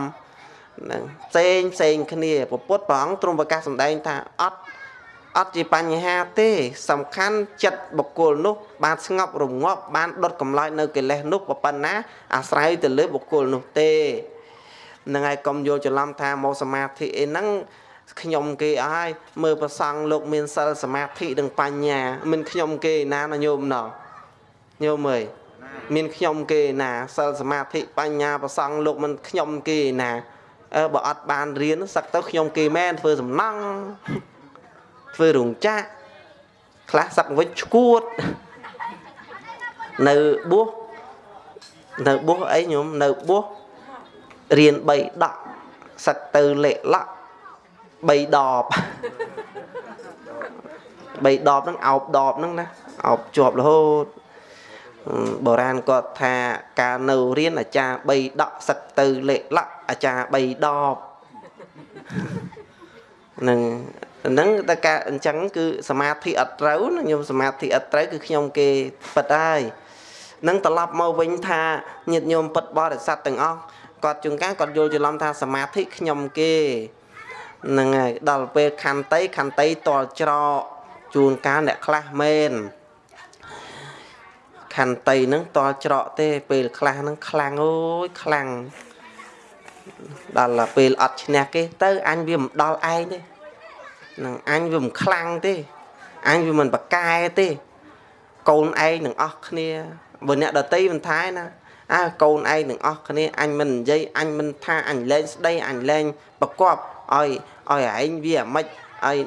នឹងផ្សេងផ្សេងគ្នាពុទ្ធព្រះអង្គទ្រង់ប្រកាសសម្ដែងថាអត់ អត់ជាបញ្ហាទេ សំខាន់ចិត្តបុគ្គលនោះ បានស្ងប់រងាប់បានដុតកម្លោចនៅកិលេសនោះប៉ុណ្ណា អាស្រ័យទៅលើបុគ្គលនោះទេនឹងហើយកុំយល់ច្រឡំថាមកសមាធិអីហ្នឹងខ្ញុំគេអស់ហើយមើលប្រសង់លោកមានសិលសមាធិនិងបញ្ញា មិនខ្ញុំគេណាណាញោមណោះញោមអើយមានខ្ញុំគេណាសិលសមាធិបញ្ញាប្រសង់លោកមិនខ្ញុំគេណាអើបើអត់បានរៀនសឹកទៅខ្ញុំគេមែនធ្វើសំណង់ ធ្វើរោងចក្រខ្លះសឹកវិញឈួតនៅបួសនៅបួសអីញោមនៅបួសរៀន3ដកសឹកទៅលេខលក់3ដប3ដបហ្នឹងអោបដបហ្នឹងណាអោបជាប់រហូតបុរាណគាត់ថាការនៅរៀនអាចារ្យ3ដកសឹកទៅលេខលក់អាចារ្យ3ដបនឹង ហ្នឹងតែការអញ្ចឹងគឺសមាធិអត់ត្រូវណាខ្ញុំសមាធិអត់ត្រូវគឺខ្ញុំគេប៉ិតហើយនឹងត្រឡប់មកវិញថាញាតិញោមពិតបរិស័ទទាំងអស់គាត់ជួនកាលគាត់យល់ច្រឡំថាសមាធិខ្ញុំគេហ្នឹងហើយដល់ពេលខន្តីខន្តីតល់ច្រកជួនកាលអ្នកខ្លះមែនខន្តីហ្នឹងតល់ច្រកទេពេលខ្លះហ្នឹងខ្លាំងអូយខ្លាំងដល់ពេលអត់ឈ្នះគេទៅអញវាមិនដល់ឯងទេ នឹងអញវាមិនខ្លាំងទេអញវាមិនប្រកែទេកូនឯងនឹងអស់គ្នាបើអ្នកដតីមិនថាណាអើកូនឯងនឹងអស់គ្នាអញមិននិយាយអញមិនថាអញលែងស្ដីអញលែងប្រកបឲ្យឲ្យឯងវាអាម៉េចឲ្យ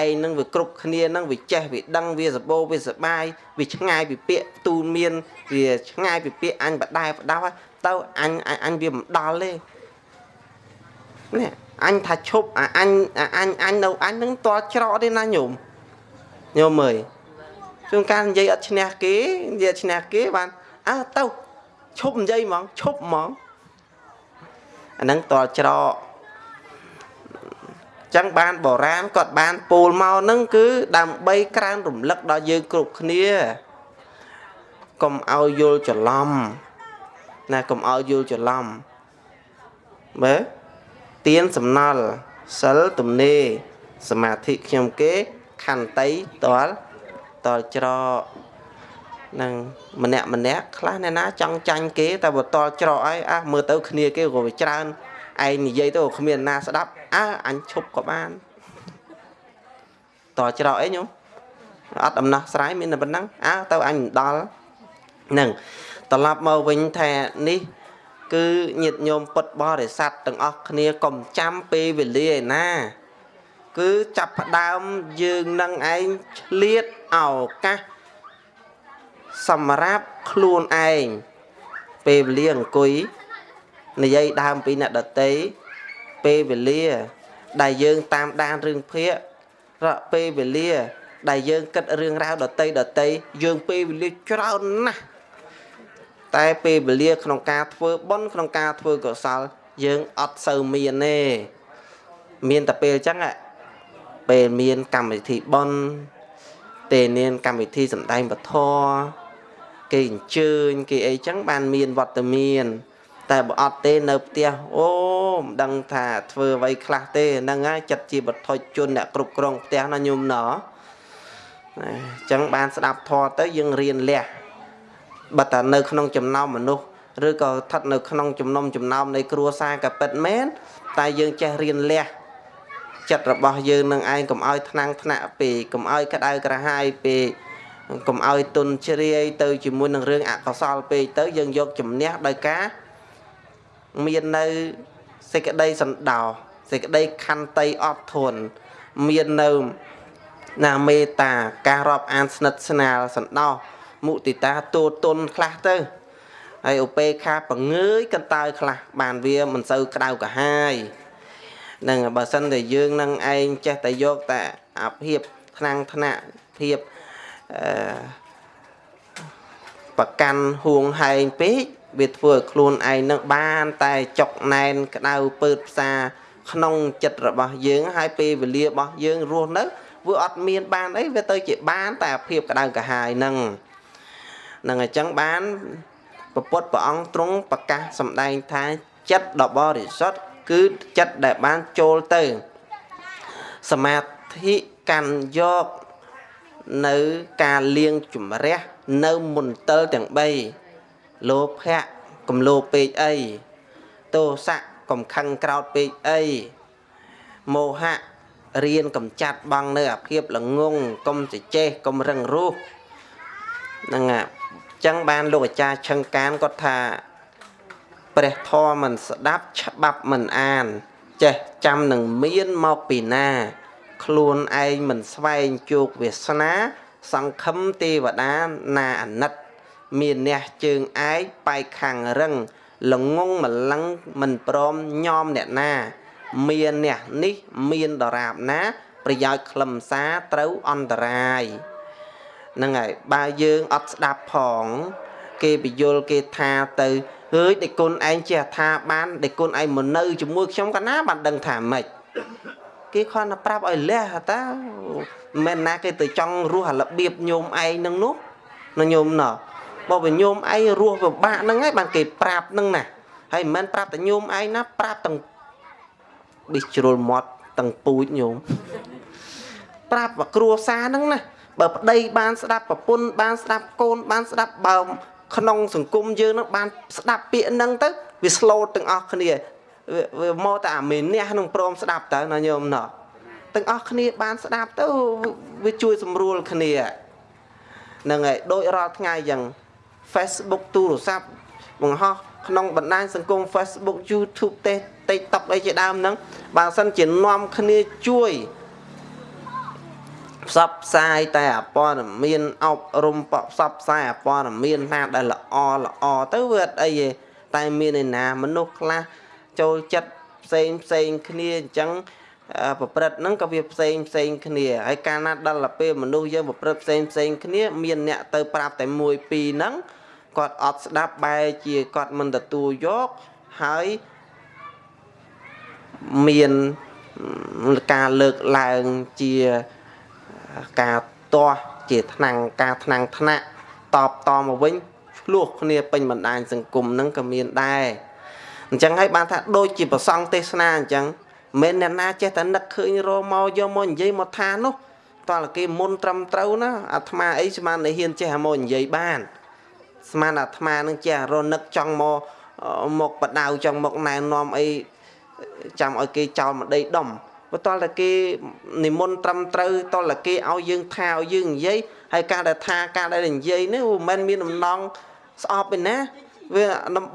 ឯងនឹងវាគ្រប់គ្នានឹងវាចេះវាដឹងវាសបោវាសបាយវាឆ្ងាយពីពាក្យទូលមាន វាឆ្ងាយពីពាក្យអញបដែបដោទៅអញអញវាមិនដល់ទេ នេះអញថាឈប់អាអញអញអញនៅអញនឹងតល់ច្រកទេណាញោមញោមអើយជួនកាលនិយាយអត់ឈ្នះគេនិយាយឈ្នះគេបានអើទៅឈប់និយាយហ្មងឈប់ហ្មងអាហ្នឹងតល់ច្រកចឹងបានបរាណគាត់បានពូលមកហ្នឹងគឺដើម្បីក្រើនរំលឹកដល់យើងគ្រប់គ្នាកុំឲ្យយល់ច្រឡំណាកុំឲ្យយល់ច្រឡំមើល ទៀនសំណល់សិលទំនេរសមាធិខ្ញុំគេខន្តីតលតលច្រកនឹងម្នាក់ម្នាក់ខ្លះអ្នកណាចង់ចាញ់គេតែបើតលច្រកអីអះមើលទៅគ្នាគេក៏វាច្រើនឯងនិយាយទៅគ្មានណាស្ដាប់អើអញឈប់ក៏បានតច្រកអីញោមអត់ដំណោះស្រាយមានតែប៉ុណ្ណឹងអើទៅអញមិនដល់នឹងត្រឡប់មកវិញថានេះ គឺញាតិញោមពុតបរិស័ទទាំងអស់គ្នាកុំចាំពេលវេលាឯណា គឺចាប់ផ្ដើមយើងនឹងឯងឆ្លៀតឱកាសសម្រាប់ខ្លួនឯងពេលវេលាអង្គុយនិយាយដើមពីអ្នកដតីពេលវេលា ដែលយើងតាមដានរឿងភាករកពេលវេលា ដែលយើងគិតរឿងរ៉ាវដតីដតីយើងពេលវេលាច្រើនណាស់ តែពេលវេលាក្នុងការធ្វើបុណ្យក្នុងការធ្វើកុសល យើងអត់សូវមានទេមានតែពេលអញ្ចឹងពេលមានកម្មវិធីបុណ្យទេនានកម្មវិធីសម្ដែងពធគេអញ្ជើញគេអីចឹងបានមានវត្តមាន តែបើអត់ទេនៅផ្ទះអូមិនដឹងថាធ្វើអ្វីខ្លះទេហ្នឹងហើយចិត្តជាបឋុជនអ្នកគ្រប់គ្រងផ្ទះណាញោមណ៎អញ្ចឹងបានស្ដាប់ធម៌ទៅយើងរៀនលះ បើតានៅក្នុងចំណោមមនុស្សឬក៏ស្ថិតនៅក្នុងចំណុំចំណោមនៃគ្រួសារក៏ពិតមែនតែយើងចេះរៀនលះចិត្តរបស់យើងនឹងឯងកុំឲ្យថ្នាំងថ្នាក់ពេកកុំឲ្យក្តៅក្រហាយពេកកុំឲ្យទុនជ្រាយទៅជាមួយនឹងរឿងអកុសលពេកទៅយើងយកជំនះដោយការមាននៅសេចក្តីសន្តោសសេចក្តីខន្តីអត់ធន់មាននៅណាមេត្តាការរាប់អានស្និទ្ធស្នាលសន្តោស មុទិតាទូទុនខ្លះទៅហើយឧបេខាបង្ងើយកន្តើយខ្លះបានវាមិនសូវក្តៅកាហាយនឹងបើសិនតែយើងនឹងឯងចេះតែយកតែអាភិបថ្នាំងថ្នាក់ភាពអឺប្រកាន់ហួងហែងពេកវាធ្វើឲ្យខ្លួនឯងនឹងបានតែចុកណែនក្តៅពើតផ្សាក្នុងចិត្តរបស់យើងហើយពេលវេលារបស់យើងរស់នៅវាអត់មានបានអីវាទៅជាបានតែភាពក្តៅក្រហាយនឹង នឹងអញ្ចឹងបានពពុទ្ធព្រះអង្គទ្រង់ប្រកាសសម្ដែងថាចិត្តដ៏បរិសុទ្ធគឺចិត្តដែលបានចូលទៅ សមាធិកាន់យកនៅការលៀងជំរះនៅមន្ទិលទាំង3លោភៈកំលោពេកអីទោសៈកំខឹងក្រោតពេកអីមោហៈរៀនកំចាត់បងនៅអាភាពល្ងងកុំចេះកុំរឹងរូសហ្នឹងអញ្ចឹងបានលោកអាចារ្យឆឹងកានគាត់ថាព្រះធម៌មិនស្ដាប់ច្បាប់មិនអាន ចេះចាំនឹងមានមកពីណា ខ្លួនឯងមិនស្វែងជោគវាសនា សង្ឃឹមទេវតាណាអាណិត មានអ្នកជើងឯកបែកខាងរឹងល្ងងម្លឹងមិនព្រមញោមអ្នកណា មានអ្នកនេះមានដរាបណា ប្រយោជន៍ខ្លឹមសារត្រូវអន្តរាយ ហ្នឹងហើយបើយើងអត់ស្ដាប់ផង គេពយល់គេថាទៅអើយដេគុណឯងចេះថាបានដេគុណឯងមកនៅជាមួយខ្ញុំកាលណាបានដឹងថាម៉េចគេខនប្រាប់ឲ្យលះតាមិនណាគេទៅចង់រស់អារបៀបញោមឯងនឹងនោះណាញោមណោះបើវិញញោមឯងរស់ពិបាកហ្នឹងហើយបានគេប្រាប់ហ្នឹងណាហើយមិនមែនប្រាប់តែញោមឯងណាប្រាប់ទាំងប៊ីជ្រុលមាត់ទាំងពូជញោមប្រាប់គ្រួសារហ្នឹងណា បើប្តីបានស្ដាប់ប្រពន្ធបានស្ដាប់កូនបានស្ដាប់បើក្នុងសង្គមយើងហ្នឹងបានស្ដាប់ពាក្យហ្នឹងទៅវា slow ទាំងអស់គ្នាវាមកតែអាមេនេះនឹងព្រមស្ដាប់តើណាញោមណោះទាំងអស់គ្នាបានស្ដាប់ទៅវាជួយសម្រួលគ្នាហ្នឹងហើយដូចរាល់ថ្ងៃយ៉ាង Facebook ទូរស័ព្ទបង្ហោះក្នុងបណ្ដាញសង្គម Facebook YouTube ទេ TikTok អីជាដើមហ្នឹងបើសិនជានាំគ្នាជួយ ផ្សព្វផ្សាយតែអព័ត៌មានអប់រំផ្សព្វផ្សាយអព័ត៌មានណាដែលល្អល្អទៅវាអត់អីទេតែមានឯណាមនុស្សខ្លះចូលចិត្តផ្សេងផ្សេងគ្នាអញ្ចឹងប្រព្រឹត្តហ្នឹងក៏វាផ្សេងផ្សេងគ្នាហើយកាលណាដល់ទៅពេលមនុស្សយើងប្រព្រឹត្តផ្សេងផ្សេងគ្នាមានអ្នកទៅប្រាប់តែមួយពីរហ្នឹងគាត់អត់ស្ដាប់បែរជាគាត់មិនទទួលយកហើយមានការលើកឡើងជា ការទាស់ជាថ្នាំងការថ្នាំងថ្នាក់តបតមកវិញឆ្លោះគ្នាពេញបណ្ដាញសង្គមហ្នឹងក៏មានដែរអញ្ចឹងហើយបានថាដូចជាប្រសង់ទេសនាអញ្ចឹងមិនអ្នកណាចេះតែនឹកឃើញរមកយកមកនិយាយមកថានោះតើគេមុនត្រឹមត្រូវណាអាត្មាអីស្មានតែហ៊ានចេះមកនិយាយបានស្មានអាត្មានឹងចេះរនឹកចង់មកមកបដៅចង់មកណែនាំអីចាំឲ្យគេចោលម្ដីដុំ បើតលតែគេនិមន្តត្រឹមត្រូវតលតែគេឲ្យយើងថាឲ្យយើងនិយាយហើយការដែលថាការដែលនិយាយនេះមិនមែនមានដំណងស្អប់ទេណាវា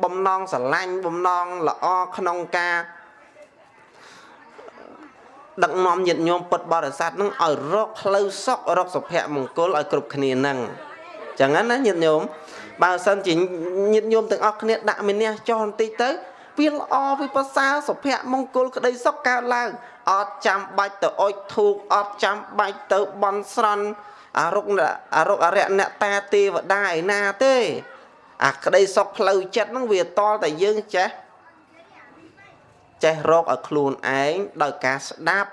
បំណងស្រឡាញ់បំណងល្អក្នុងការដឹកនាំញាតិញោមពុទ្ធបរិស័ទនឹងឲ្យរកផ្លូវសុខរកសុភមង្គលឲ្យគ្រប់គ្នានឹងចឹងណាញាតិញោមបើសិនជាញាតិញោមទាំងអស់គ្នាដាក់មេនះចោលបន្តិចទៅវាល្អវាប្រសើរសុភមង្គលក្តីសុខកើតឡើង អត់ចាំបាច់ទៅអុជធូបអត់ចាំបាច់ទៅបន់ស្រន់អរុកអរុកអរិយអ្នកតាទេវតាឯណាទេអាក្តីសុខផ្លូវចិត្តហ្នឹងវាតលតែយើងចេះចេះរកឲ្យខ្លួនឯងដោយការស្ដាប់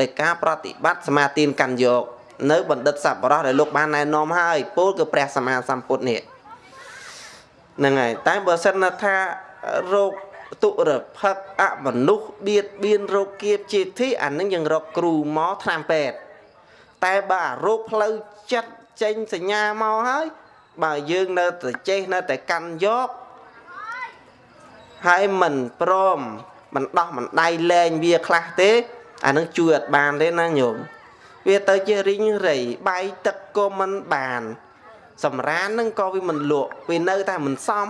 ដោយការប្រតិបត្តិសមាទានកាន់យក នៅបណ្ឌិតសប្បុរសដែលលោកបានណែនាំហើយពោលគឺព្រះសម្មាសម្ពុទ្ធនេះហ្នឹងហើយតែបើសិនថារោគ ទុរភឹកអមនុស្សបៀតបៀនរោគគៀបជាទីអានឹងយើងរកគ្រូមកថ្នាំពេទ្យតែបើអារោគផ្លូវចិត្តចេញសញ្ញាមកហើយបើយើងនៅតែចេះនៅតែកាន់យកហើយមិនព្រមមិនដោះមិនដៃលែងវាខ្លះទេអានឹងជួយអត់បានទេណាញោមវាទៅជារីងរៃបាយទឹកក៏មិនបានសម្រាននឹងក៏វាមិនលក់វានៅតែមិនសម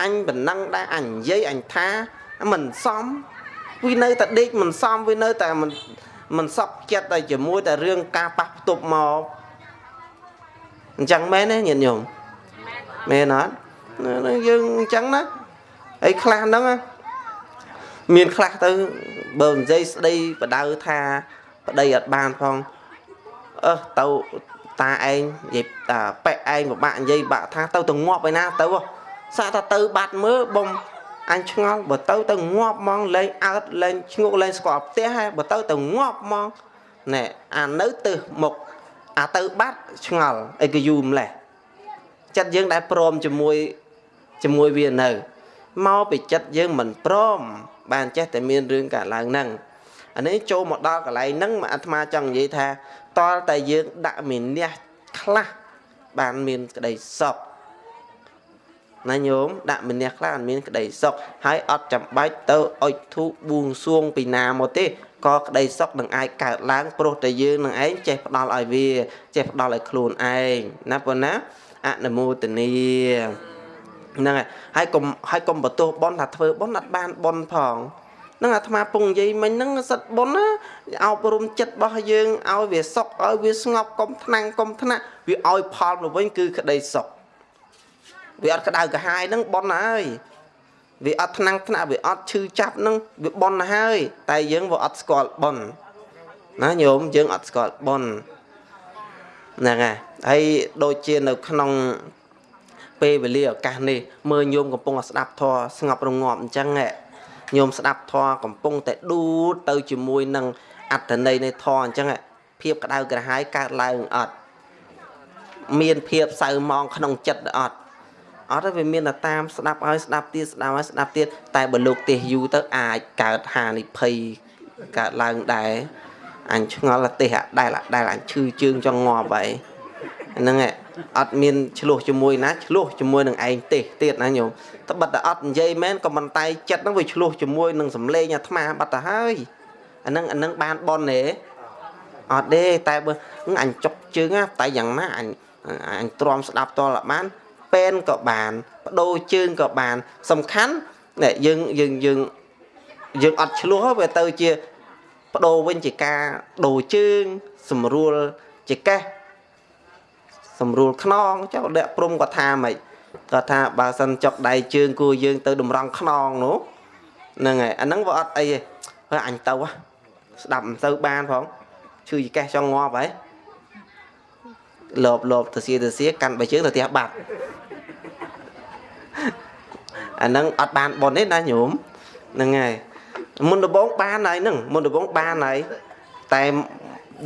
អញប៉ុណ្ណឹងដែរអញនិយាយអញថាមិនសមវានៅតែដេកមិនសមវានៅតែមិនមិនសក់ចិត្តតែជាមួយតែរឿងការប៉ះផ្ទប់មកអញ្ចឹងមែនទេញាតិញោមមែនអត់យើងអញ្ចឹងណាហើយខ្លះហ្នឹងមានខ្លះទៅបើនិយាយស្ដីបដៅថាប្តីអត់បានផងអឺទៅតាឯងនិយាយតាប៉ែឯងពិបាកនិយាយបាក់ថាទៅទៅងាប់ឯណាទៅ សាក់ថាទៅបាត់មើលបំអញឆ្ងល់បើទៅទៅងាប់ហ្មងលែងអើតលែងឈ្ងុកលែងស្គាល់ផ្ទះហើយបើទៅទៅងាប់ហ្មងណែអានៅទៅមុខអាទៅបាត់ឆ្ងល់អីក៏យូរម្លេះចិត្តយើងដែលព្រមជាមួយជាមួយវានៅមកពីចិត្តយើងមិនព្រម បានចេះតែមានរឿងកើតឡើងហ្នឹងអានេះចូលមកដល់កន្លែងហ្នឹងអាត្មាចង់និយាយថាតលតែយើងដាក់មានះខ្លះបានមានក្តីសុខ ណាញោមដាក់មានះខ្លះអត់មានក្តីសុខហើយអត់ចាំបាច់ទៅអុជធូបបួងសួងពីណាមកទេក៏ក្តីសុខនឹងអាចកើតឡើងព្រោះតែយើងនឹងឯងចេះផ្ដល់ឲ្យវាចេះផ្ដល់ឲ្យខ្លួនឯងណាប៉ុណ្ណាអនុមោទនីហ្នឹងហើយហើយកុំហើយកុំបន្ទោសប៉ុនថាធ្វើប៉ុនអត់បានប៉ុនផងនឹងអាត្មាពងនិយាយមិញហ្នឹងសិតប៉ុនណាអប់រំចិត្តរបស់យើងឲ្យវាសុខឲ្យវាស្ងប់កុំថ្នាំងកុំថ្នាក់វាឲ្យផលមកវិញគឺក្តីសុខ វាអត់ក្តៅក្រហាយហ្នឹងប៉ុនហើយវាអត់ថ្នាំងថ្នាក់វាអត់ឈឺចាប់ហ្នឹងវាប៉ុនហើយ តែយើងវាអត់ស្គាល់ប៉ុនណាញោមយើងអត់ស្គាល់ប៉ុនហ្នឹងហើយហើយដូចជានៅក្នុងពេលវេលាឱកាសនេះមើលញោមកំពុងស្ដាប់ធម៌ស្ងប់រងាប់អញ្ចឹងញោមស្ដាប់ធម៌កំពុងតែដួលទៅជាមួយនឹងអត្តន័យនៃធម៌អញ្ចឹងភាពក្តៅក្រហាយកើតឡើងអត់មានភាពសៅមងក្នុងចិត្តអត់ អត់ទេវាមានតែតាមស្ដាប់ហើយស្ដាប់ទៀតស្ដាប់ហើយស្ដាប់ទៀតតែបើលោកទេសយូរទៅអាចកើតហានិភ័យកើតឡើងដែរអញឆ្ងល់ទេសដែលដែលអញឈឺជើងចង់ងាប់ហើយហ្នឹងឯងអត់មានឆ្លោះជាមួយណាឆ្លោះជាមួយនឹងឯងទេសទៀតណាញោមតែបាត់តែអត់និយាយមែនក៏មិនតែចិត្តហ្នឹងវាឆ្លោះជាមួយនឹងសំលេងអាត្មាបាត់ទៅហើយអាហ្នឹងអាហ្នឹងបានបនទេអត់ទេតែបើអញចុកជើងតែយ៉ាងណាអញអញទ្រាំស្ដាប់តលបាន ពេនក៏បានបដូរជើងក៏បាន សំខាន់នេះយើងយើងយើងយើងអត់ឆ្លោះវាទៅជាបដូរវិញជាការដូរជើងស្រួលជាកេះស្រួលខ្នងចុះដាក់ព្រំគាត់ថាម៉េចគាត់ថាបើសិនចុកដៃជើងគួរយើងទៅតម្រង់ខ្នងនោះហ្នឹងហើយអាហ្នឹងវាអត់អីទេហើយអញទៅស្ដាប់មិនទៅបានផងឈឺចកេះចង់ងាប់ហើយលបលបទៅសៀទៅសៀកាន់បីជើងទៅផ្ទះបាត់ អាហ្នឹងអត់បានប៉ុនទេណាញោមហ្នឹងហើយមុនដំបងបានហើយហ្នឹងមុនដំបងបានហើយតែ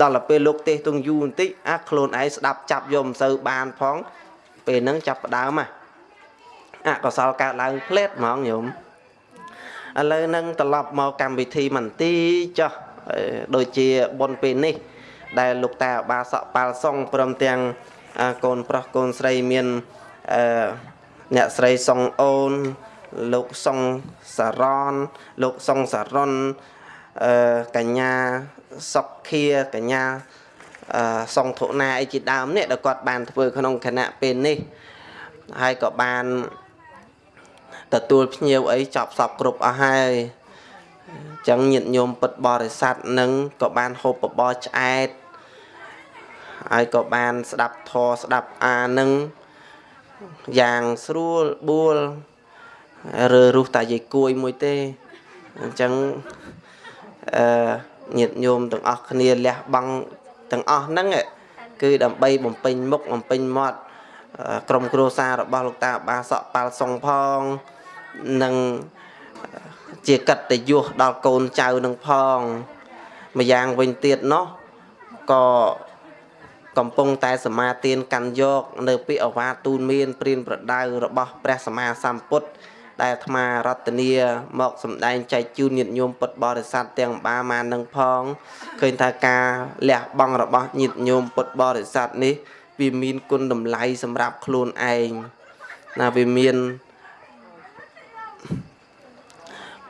ដល់ទៅពេលលោកទេសទងយូរបន្តិចអាខ្លួនឯងស្ដាប់ចាប់យកមិនសូវបានផង ពេលហ្នឹងចាប់ផ្ដើមហ่ะអកុសលកើតឡើងផ្លេតហ្មងញោមឥឡូវហ្នឹងត្រឡប់មកកម្មវិធីមន្ទីចុះដូចជាប៉ុនពេលនេះ ដែលលោកតាបាសកប៉ាល់សុងព្រមទាំងកូនប្រុសកូនស្រីមានអឺ អ្នកស្រីសុងអូន លោកសុងសារ៉នលោកសុងសារ៉ុនអឺកញ្ញាសុកខាកញ្ញាអឺសុងធុណាអីជាដើមនេះដែលគាត់បានធ្វើក្នុងគណៈពេលនេះហើយក៏បានទទួលភ្ញៀវអីចប់សពគ្រប់អស់ហើយចឹងញាតិញោមពុទ្ធបរិស័ទនឹងក៏បានហូបបបរឆ្អែតហើយក៏បានស្ដាប់ធរស្ដាប់អានឹង យ៉ាងស្រួលបួលរើរុះតែយាយគួយមួយទេអញ្ចឹងអឺញាតិញោមទាំងអស់គ្នាលះបង់ទាំងអស់ហ្នឹងគឺដើម្បីបំពេញមុខបំពេញមាត់ក្រុមគ្រួសាររបស់លោកតាបាសក់ប៉ាល់សុងផងនិងជាកតញ្ញុដល់កូនចៅនឹងផងម្យ៉ាងវិញទៀតនោះក៏ កំពុងតែសមាទានកាន់យក នៅពាក្យអវាទូនមានព្រានប្រដៅរបស់ព្រះសម្មាសម្ពុទ្ធដែលអាត្មារតនីមកសម្ដែងចែកជូនញាតិញោមពុទ្ធបរិស័ទទាំងបាមាននឹងផងឃើញថាការលះបង់របស់ញាតិញោមពុទ្ធបរិស័ទនេះវាមានគុណតម្លៃសម្រាប់ខ្លួនឯងណាវាមាន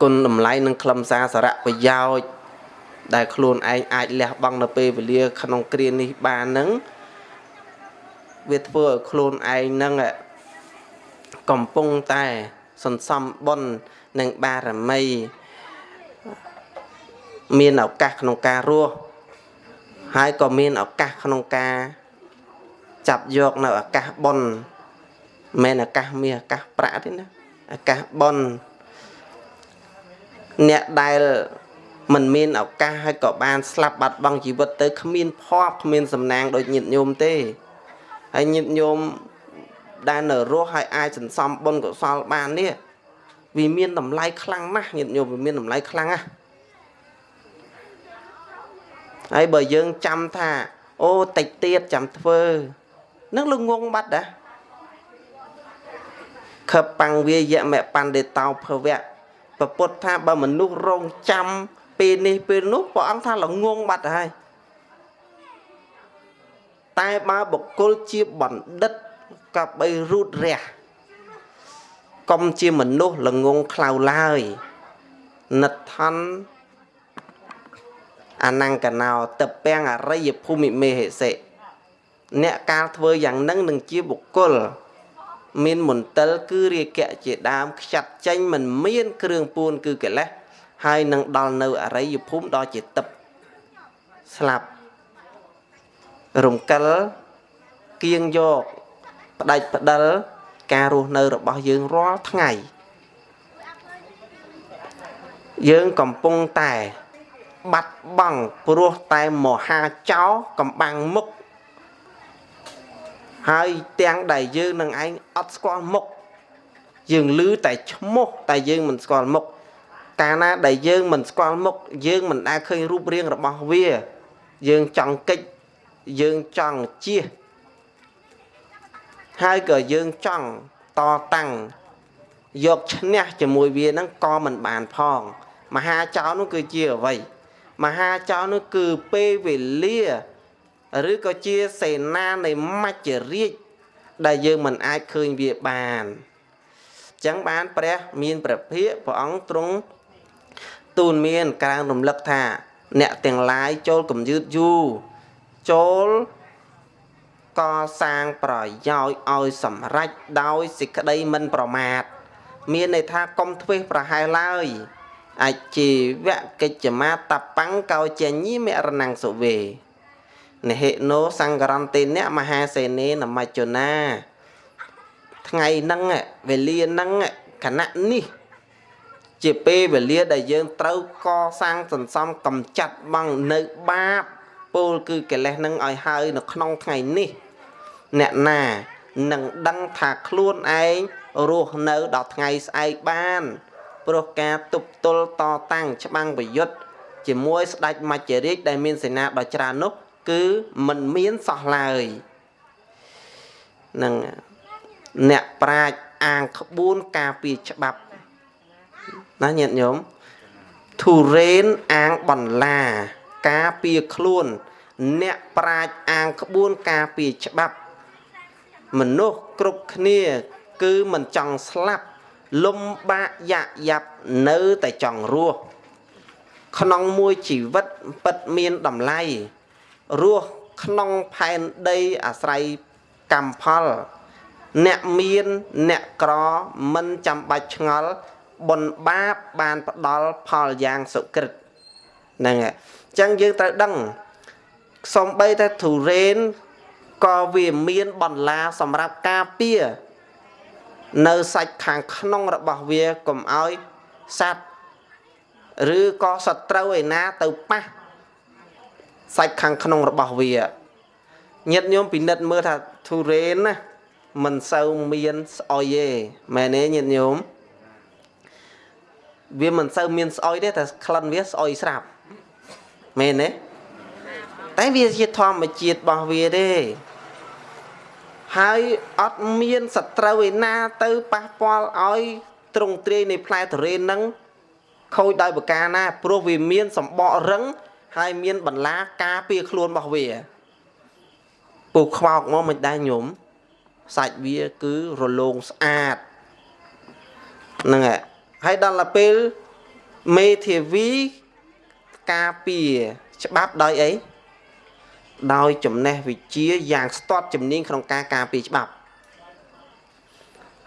គុណតម្លៃនិងខ្លឹមសារសារៈប្រយោជន៍ ដែលខ្លួនឯងអាចលះបង់នៅពេលវេលាក្នុងគ្រានេះបាននឹងវាធ្វើឲ្យខ្លួនឯងនឹងកំពុងតែសន្សំបុណ្យនិងបារមីមានឱកាសក្នុងការរស់ហើយក៏មានឱកាសក្នុងការចាប់យកនៅឱកាសបុណ្យមិនឱកាសមាសឱកាសប្រាក់ទេណាឱកាសបុណ្យអ្នកដែល មិនមានឱកាសហើយក៏បានស្លាប់បាត់បង់ជីវិតទៅគ្មានភ័ព្វគ្មានសំណាងដូចញាតិញោមទេហើយញាតិញោមដែលនៅរស់ហើយអាចសន្សំបុណ្យកុសលបាននេះវាមានតម្លៃខ្លាំងណាស់ញាតិញោមវាមានតម្លៃខ្លាំងណាស់ហើយបើយើងចាំថាអូតិចទៀតចាំធ្វើនឹងលងងបាត់ដែរខបាំងវាយមបណ្ឌិតោភវៈប្រពុតថាបើមនុស្សរងចាំ ពេលនេះពេលនោះព្រះអង្គថាល្ងងបាត់ហើយតែបើបុគ្គលជាបណ្ឌិតក៏បីរូតរះកុំជាមនុស្សល្ងងខ្លៅឡើយនិដ្ឋនអនង្កណោតពាំងអរិយភូមិមេហិសិអ្នកកាលធ្វើយ៉ាងនឹងនឹងជាបុគ្គលមានមន្ទិលគឺរាគៈជាដើមខ្ចាត់ចេញមិនមានគ្រឿងពួនគឺកិលេស ហើយនឹងដល់នៅអរិយភូមិដល់ជាទឹកស្លាប់រំកិលគៀងយកផ្ដាច់ផ្ដិលការរស់នៅរបស់យើងរាល់ថ្ងៃយើងកំពុងតែបាត់បង់ព្រោះតែមហាចោកំបាំងមុខហើយទាំងដែលយើងនឹងឯងអត់ស្គាល់មុខយើងឮតែឈ្មោះតែយើងមិនស្គាល់មុខ កាលណាដែលយើងមិនស្គាល់មុខយើងមិនដែលឃើញរូបរាងរបស់វា យើងចង់កិច្ចយើងចង់ជៀសហើយក៏យើងចង់តតាំងយកឈ្នះជាមួយវាហ្នឹងក៏មិនបានផង មហាចៅនោះគឺជាអ្វីមហាចៅនោះគឺពេលវេលាឬក៏ជាសេនានៃមច្ចរាជដែលយើងមិនអាចឃើញវាបានអញ្ចឹងបានព្រះមានព្រះភិក្ខព្រះអង្គទ្រង់ ទូនមានក្រានរំលឹកថា អ្នកទាំងឡាយចូលកំយឺតយូរចូលកសាងប្រយោជន៍ឲ្យសម្រេចដោយសេចក្តីមិនប្រមាទមានន័យថាកុំធ្វេសប្រហែលឡើយអជីវកិច្ចមាតបង្កោចញីមរណងសុវេនហិណោសង្ករន្តេនៈមហាសេនេនមច្ចនាថ្ងៃហ្នឹងវេលាហ្នឹងគណៈនេះ ជាពេលវេលាដែលយើងត្រូវកសាងសន្សំកំចាត់បងនៅបាបពោលគឺកិលេសនឹងឲ្យហើយនៅក្នុងថ្ងៃនេះ អ្នកណានឹងដឹងថាខ្លួនឯងរស់នៅដល់ថ្ងៃស្អែកបានព្រោះការទប់ទល់តតាំងច្បាំងប្រយុទ្ធជាមួយស្ដេចមច្ចរាជដែលមានសេនាដ៏ច្រើននោះ គឺមិនមានសោះឡើយនឹងអ្នកប្រាជ្ញអាងក្បួនការពីច្បាប់ ណាញាតិញោមធូរេនអាងបន្លាការពីខ្លួន អ្នកប្រាជ្ញអាងក្បួនការពីច្បាប់ មនុស្សគ្រប់គ្នា គឺមិនចង់ស្លាប់ លំបាកយ៉ាក់យ៉ាប់នៅតែចង់រស់ក្នុងមួយជីវិតពិតមានតម្លៃរស់ក្នុងផែនដីអាស្រ័យកម្មផល អ្នកមានអ្នកក្រមិនចាំបាច់ឆ្ងល់ បុណ្យបាបបានផ្ដល់ផលយ៉ាងសុក្រិតហ្នឹងហើយអញ្ចឹងយើងត្រូវដឹងសំបីតែធូរេនក៏វាមានបន្លាសម្រាប់ការពារនៅសាច់ខាងក្នុងរបស់វាកុំឲ្យសត្វឬក៏សត្រូវឯណាទៅប៉ះសាច់ខាងក្នុងរបស់វាញាតិញោមពិនិត្យមើលថាធូរេនណាមិនសូវមានស្អុយទេមែនទេញាតិញោម វាមិនសូវមានស្អុយទេតែក្លិនវាស្អុយស្រាប់មែនទេតែវាជាធម្មជាតិរបស់វាទេហើយអត់មានសត្រូវឯណាទៅប៉ះពាល់ឲ្យទ្រង់ទ្រាយនៃផ្លែទុរេននឹងខូចដោយប្រការណាព្រោះវាមានសម្បករឹងហើយមានបន្លាការពារខ្លួនរបស់វាពូខ្វោកមកមិនដែរញោមសាច់វាគឺរលោងស្អាតហ្នឹងហើយ ហើយដល់ទៅពេលមេធាវីការពារច្បាប់ដោយអីដោយចំណេះវិជ្ជាយ៉ាងស្ទាត់ជំនាញក្នុងការការពារច្បាប់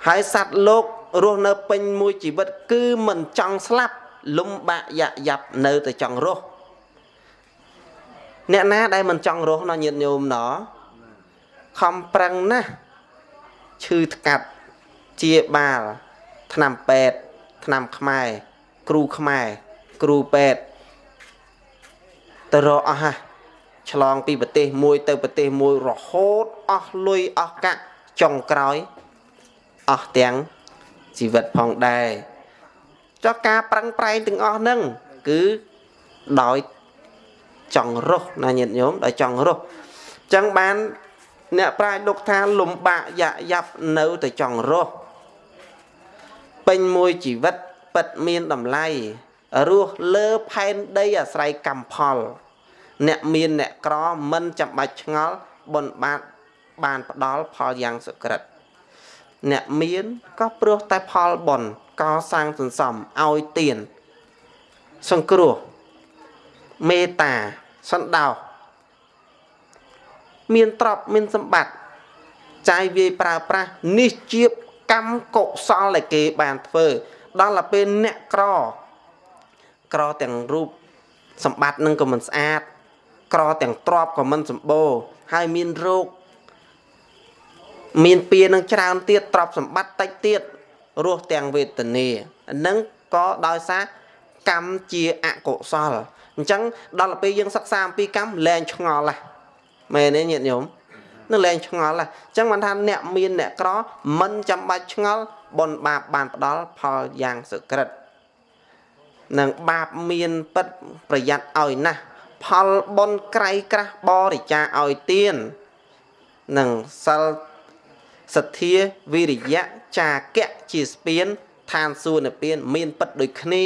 ហើយសត្វលោករស់នៅពេញមួយជីវិត គឺមិនចង់ស្លាប់លំបាកយ៉ាក់យ៉ាប់នៅតែចង់រស់អ្នកណាដែលមិនចង់រស់ណោះញាតញោមណោះខំប្រឹងណាស់ឈឺថ្កាត់ជាបាលឆ្នាំ8 ឆ្នាំខ្មែរគ្រូខ្មែរគ្រូពេទ្យទៅរកអស់ហ่ะឆ្លងពីប្រទេសមួយទៅប្រទេសមួយរហូតអស់លុយអស់កាក់ចុងក្រោយអស់ទាំងជីវិតផងដែរចុះការប្រឹងប្រែងទាំងអស់ហ្នឹងគឺដោយចង់រស់ណាញាតិញោមដោយចង់រស់អញ្ចឹងបានអ្នកប្រាជ្ញលោកថាលំបាកយ៉ាប់នៅតែចង់រស់ ពេញមួយជីវិតពិតមានតម្លៃរស់លើផែនដីអាស្រ័យកម្មផល អ្នកមានអ្នកក្រមិនចាំបាច់ឆ្ងល់បុណ្យបាតបានផ្ដល់ផលយ៉ាងសុក្រិតអ្នកមានក៏ព្រោះតែផលបុណ្យកសាងសន្សំឲ្យទានសង្គ្រោះមេត្តាសន្តោសមានទ្រព្យមានសម្បត្តិចាយវាយប្រើប្រាស់នេះជា កម្មកុសលដែលគេបានធ្វើដល់ទៅពេលអ្នកក្រក្រទាំងរូបសម្បត្តិនឹងក៏មិនស្អាត ក្រទាំងទ្របក៏មិនសម្បូរហើយមានរោគមានពៀនឹងច្រើនទៀតទ្របសម្បត្តិតិចទៀតរស់ទាំងវេទនានឹងក៏ដោយសារកម្មជាអកុសលអញ្ចឹងដល់ពេលយើងសិក្សាអំពីកម្មលែងឆ្ងល់ហ่ะមែនទេញាតិញោម នឹងលែងឆ្ងល់ហ่ะអញ្ចឹងបានថាអ្នកមានអ្នកក្រមិនចាំបាច់ឆ្ងល់បុណ្យបាបបានផ្ដល់ផលយ៉ាងសុក្រិតនឹងបាបមានពិតប្រយ័ត្នឲ្យណាស់ផលបុណ្យក្រៃក្រាស់បរិច្ចាឲ្យទាននឹងសិលសទ្ធាវិរិយៈចាកៈជាស្ពានឋានសួគ៌និព្វានមានពិតដូចគ្នា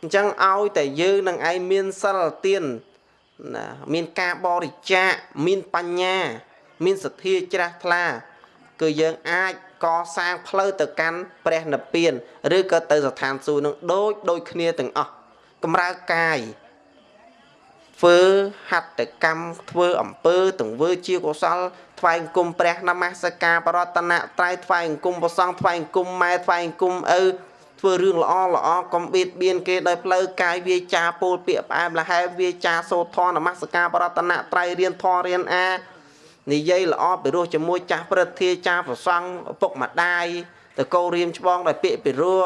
អញ្ចឹងឲ្យតែយើងនឹងឯងមានសិលទានណាមានការបរិច្ចាគមានបញ្ញា មានសទ្ធាជ្រះថ្លា គឺយើងអាចកសាងផ្លូវទៅកាន់ព្រះនិព្វាន ឬក៏ទៅស្ថានសួគ៌នឹងដូចដូចគ្នាទាំងអស់កម្រើកាយធ្វើហត្ថកម្មធ្វើអំពើទង្វើជាកុសលថ្វាយអង្គមព្រះនមស្ការបរតនត្រ័យថ្វាយអង្គមព្រះសង្ឃថ្វាយអង្គមម៉ែថ្វាយអង្គមឪធ្វើរឿងល្អល្អកុំបៀតបៀនគេដោយផ្លូវកាយវាចាពោលពាក្យផ្អែមល្ហែមវាចាសូត្រធម៌នមស្ការបរតនត្រ័យរៀនធម៌រៀនអា និយាយល្អពីរោះជាមួយចាស់ព្រឹទ្ធាចាស់ប្រសង់ឪពុកម្ដាយតកោរៀមច្បងដោយពាក្យពីរោះ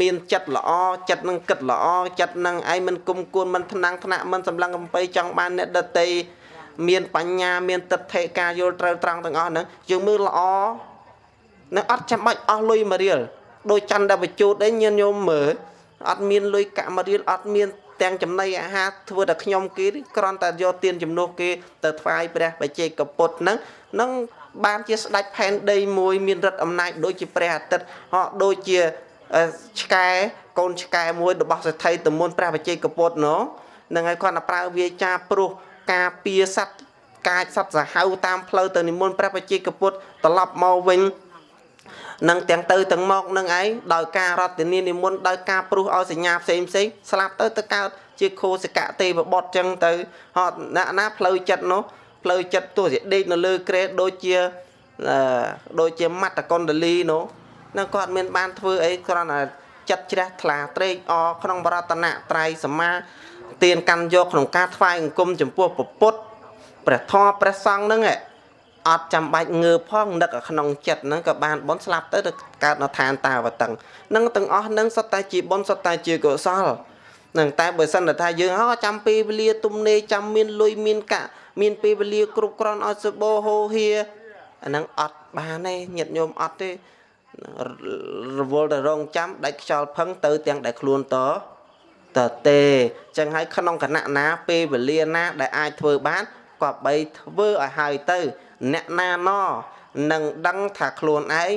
មានចិត្តល្អចិត្តនឹងគិតល្អចិត្តនឹងឯងមិនគុំគួនមិនថ្នាំងថ្នាក់មិនសម្លឹងកំពៃចង់បានអ្នកដតីមានបញ្ញាមានទិដ្ឋិការយល់ត្រូវត្រង់ទាំងអស់ហ្នឹងយើងមើលល្អនឹងអត់ចាំបាច់អស់លុយមួយរៀលដោយច័ន្ទបជូតឯងញញោមមើលអត់មានលុយកាក់មួយរៀលអត់មាន ទាំងចំណីអាហារធ្វើតែខ្ញុំគេគ្រាន់តែយកទានជំនួសគេទៅថ្វាយព្រះបជ័យកពុទ្ធហ្នឹងនឹងបានជាស្ដេចផែនដីមួយមានរិទ្ធអំណាចដូចជាព្រះអាទិត្យហោដូចជាឆ្កែកូនឆ្កែមួយរបស់សេដ្ឋីតមុនព្រះបជ័យកពុទ្ធណនឹងឲ្យគាត់ទៅប្រើវាចាព្រោះការពៀសัตว์កាចសត្វសាហាវតាមផ្លូវទៅនិមន្តព្រះបជ័យកពុទ្ធត្រឡប់មកវិញ នឹងទាំងទៅទាំងមកនឹងឯងដោយការរតនានិមន្តដោយការព្រោះឲ្យសញ្ញាផ្សេងផ្សេងស្លាប់ទៅទៅកើតជាខោសកៈទេវបុត្រចឹងទៅហត់ណាណាផ្លូវចិត្តនោះផ្លូវចិត្តទោះជាដេកនៅលើក្រែដូចជាដូចជាមត្តកុណ្ដលីនោះនឹងគាត់មានបានធ្វើអីគ្រាន់តែចិត្តជ្រះថ្លាត្រេកអរក្នុងបរតនត្រ័យសមាទានកាន់យកក្នុងការថ្វាយអង្គមចំពោះពុទ្ធព្រះធម៌ព្រះសង្ឃហ្នឹង អត់ចាំបាច់ងើផងនឹកក្នុងចិត្តហ្នឹងក៏បានបនស្លាប់ទៅទៅកើតនៅឋានតាវតឹងនឹងទាំងអស់ហ្នឹងសុទ្ធតែជាបនសុទ្ធតែជាកុសលនឹងតែបើសិនថាយើងហោចាំពេលវេលាទំនេរចាំមានលុយមានកាក់មានពេលវេលាគ្រប់គ្រាន់ឲ្យសបោហោហៀអាហ្នឹងអត់បានទេញាតិញោមអត់ទេរវល់តែរងចាំដាច់ខ្យល់ផឹងទៅទាំងដែលខ្លួនតតទេចឹងហើយក្នុងគណៈណាពេលវេលាណាដែលអាចធ្វើបាន ក៏បីធ្វើឲ្យហើយទៅ អ្នកណាណនឹងដឹងថាខ្លួនឯង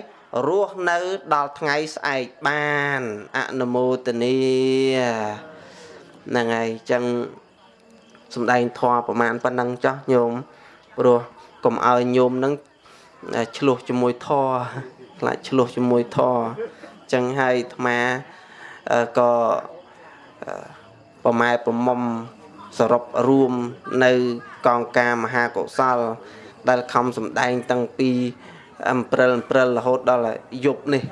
រស់នៅដល់ថ្ងៃស្អែកបានអនុមោទនីហ្នឹងហើយចឹងសំដែងធម៌ប្រមាណប៉ុណ្ណឹងចោះញោមព្រោះកុំឲ្យញោមនឹងឆ្លោះជាមួយធម៌ខ្លាចឆ្លោះជាមួយធរចឹងហើយអាត្មាក៏ប្រម៉ែប្រមុំ សរុបរួមនៅកងការមហាកុសល ដែលខំសម្ដែងតាំងពីអំព្រិលអំព្រិលរហូតដល់យប់នេះ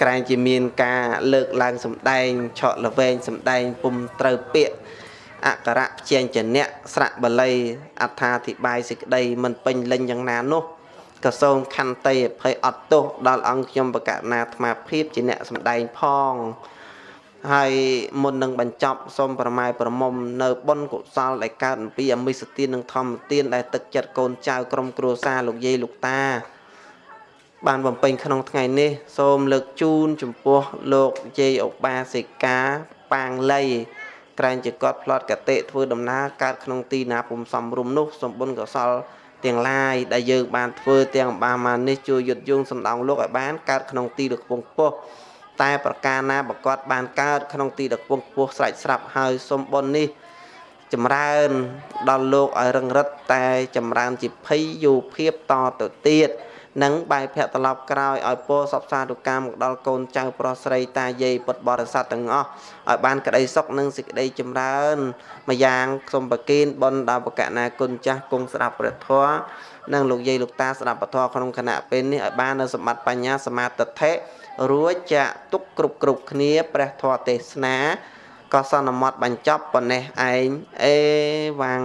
ក្រែងជាមានការលើកឡើងសម្ដែងឆក់លវែងសម្ដែងពុំត្រូវពាក្យអក្សរព្យញ្ជនៈស្រៈបល័យអត្ថាធិប្បាយសេចក្តីមិនពេញលេញយ៉ាងណានោះក៏សូមខន្តីអភ័យអត់ទោសដល់អង្គខ្ញុំបកណាអាត្មាភាពជាអ្នកសម្ដែងផង ហើយមុននឹងបញ្ចប់សូមប្រម៉ែប្រមុំនៅបុណ្យកុសលដែលកើតអំពីអមិសទាននិងធម្មទានដែលទឹកចិត្តកូនចៅក្រុមគ្រួសារលោកយាយលោកតា បានបំពេញក្នុងថ្ងៃនេះ សូមលើកជូនចំពោះលោកយាយឧបាសិកាប៉ាងលៃក្រែងជាគាត់ផ្លត់កតិធ្វើដំណើរកើតក្នុងទីណាពុំសំរុំនោះសូមបុណ្យកុសលទាំងឡាយដែលយើងបានធ្វើទាំងអំបាមានេះជួយយុទ្ធយងសំដងលោកឲ្យបានកើតក្នុងទីដ៏ខ្ពង់ខ្ពស់ តែប្រការណាបកតបានកើតក្នុងទីដ៏ខ្ពង់ខ្ពស់ស្រេចស្រាប់ហើយសុំបុណ្យនេះចម្រើនដល់លោកឲ្យរឹងរិតតែចម្រើនជាភ័យយោភាពតទៅទៀតនិងបែកភ័ក្រត្រឡប់ក្រោយឲ្យពោសពសាទុកម្មមកដល់កូនចៅប្រុសស្រីតាយាយពុទ្ធបរិស័ទទាំងអស់ឲ្យបានក្តីសុខនិងសេចក្តីចម្រើនម្យ៉ាងសូមប្រគិនបុណ្យដល់បកណាគុណចាស់គង់ស្ដាប់ព្រះធម៌និងលោកយាយលោកតាស្ដាប់ពធក្នុងគណៈពេលនេះឲ្យបាននៅសម្បត្តិបញ្ញាសមាធិ រួចចាក់ទុកគ្រប់គ្រប់គ្នាព្រះធម៌ទេសនាក៏សន្មត់បញ្ចប់ប៉ុណ្ណេះឯងអេវ៉ាំង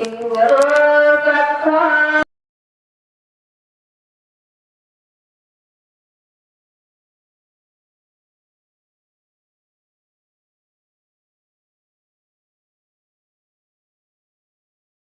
អឺ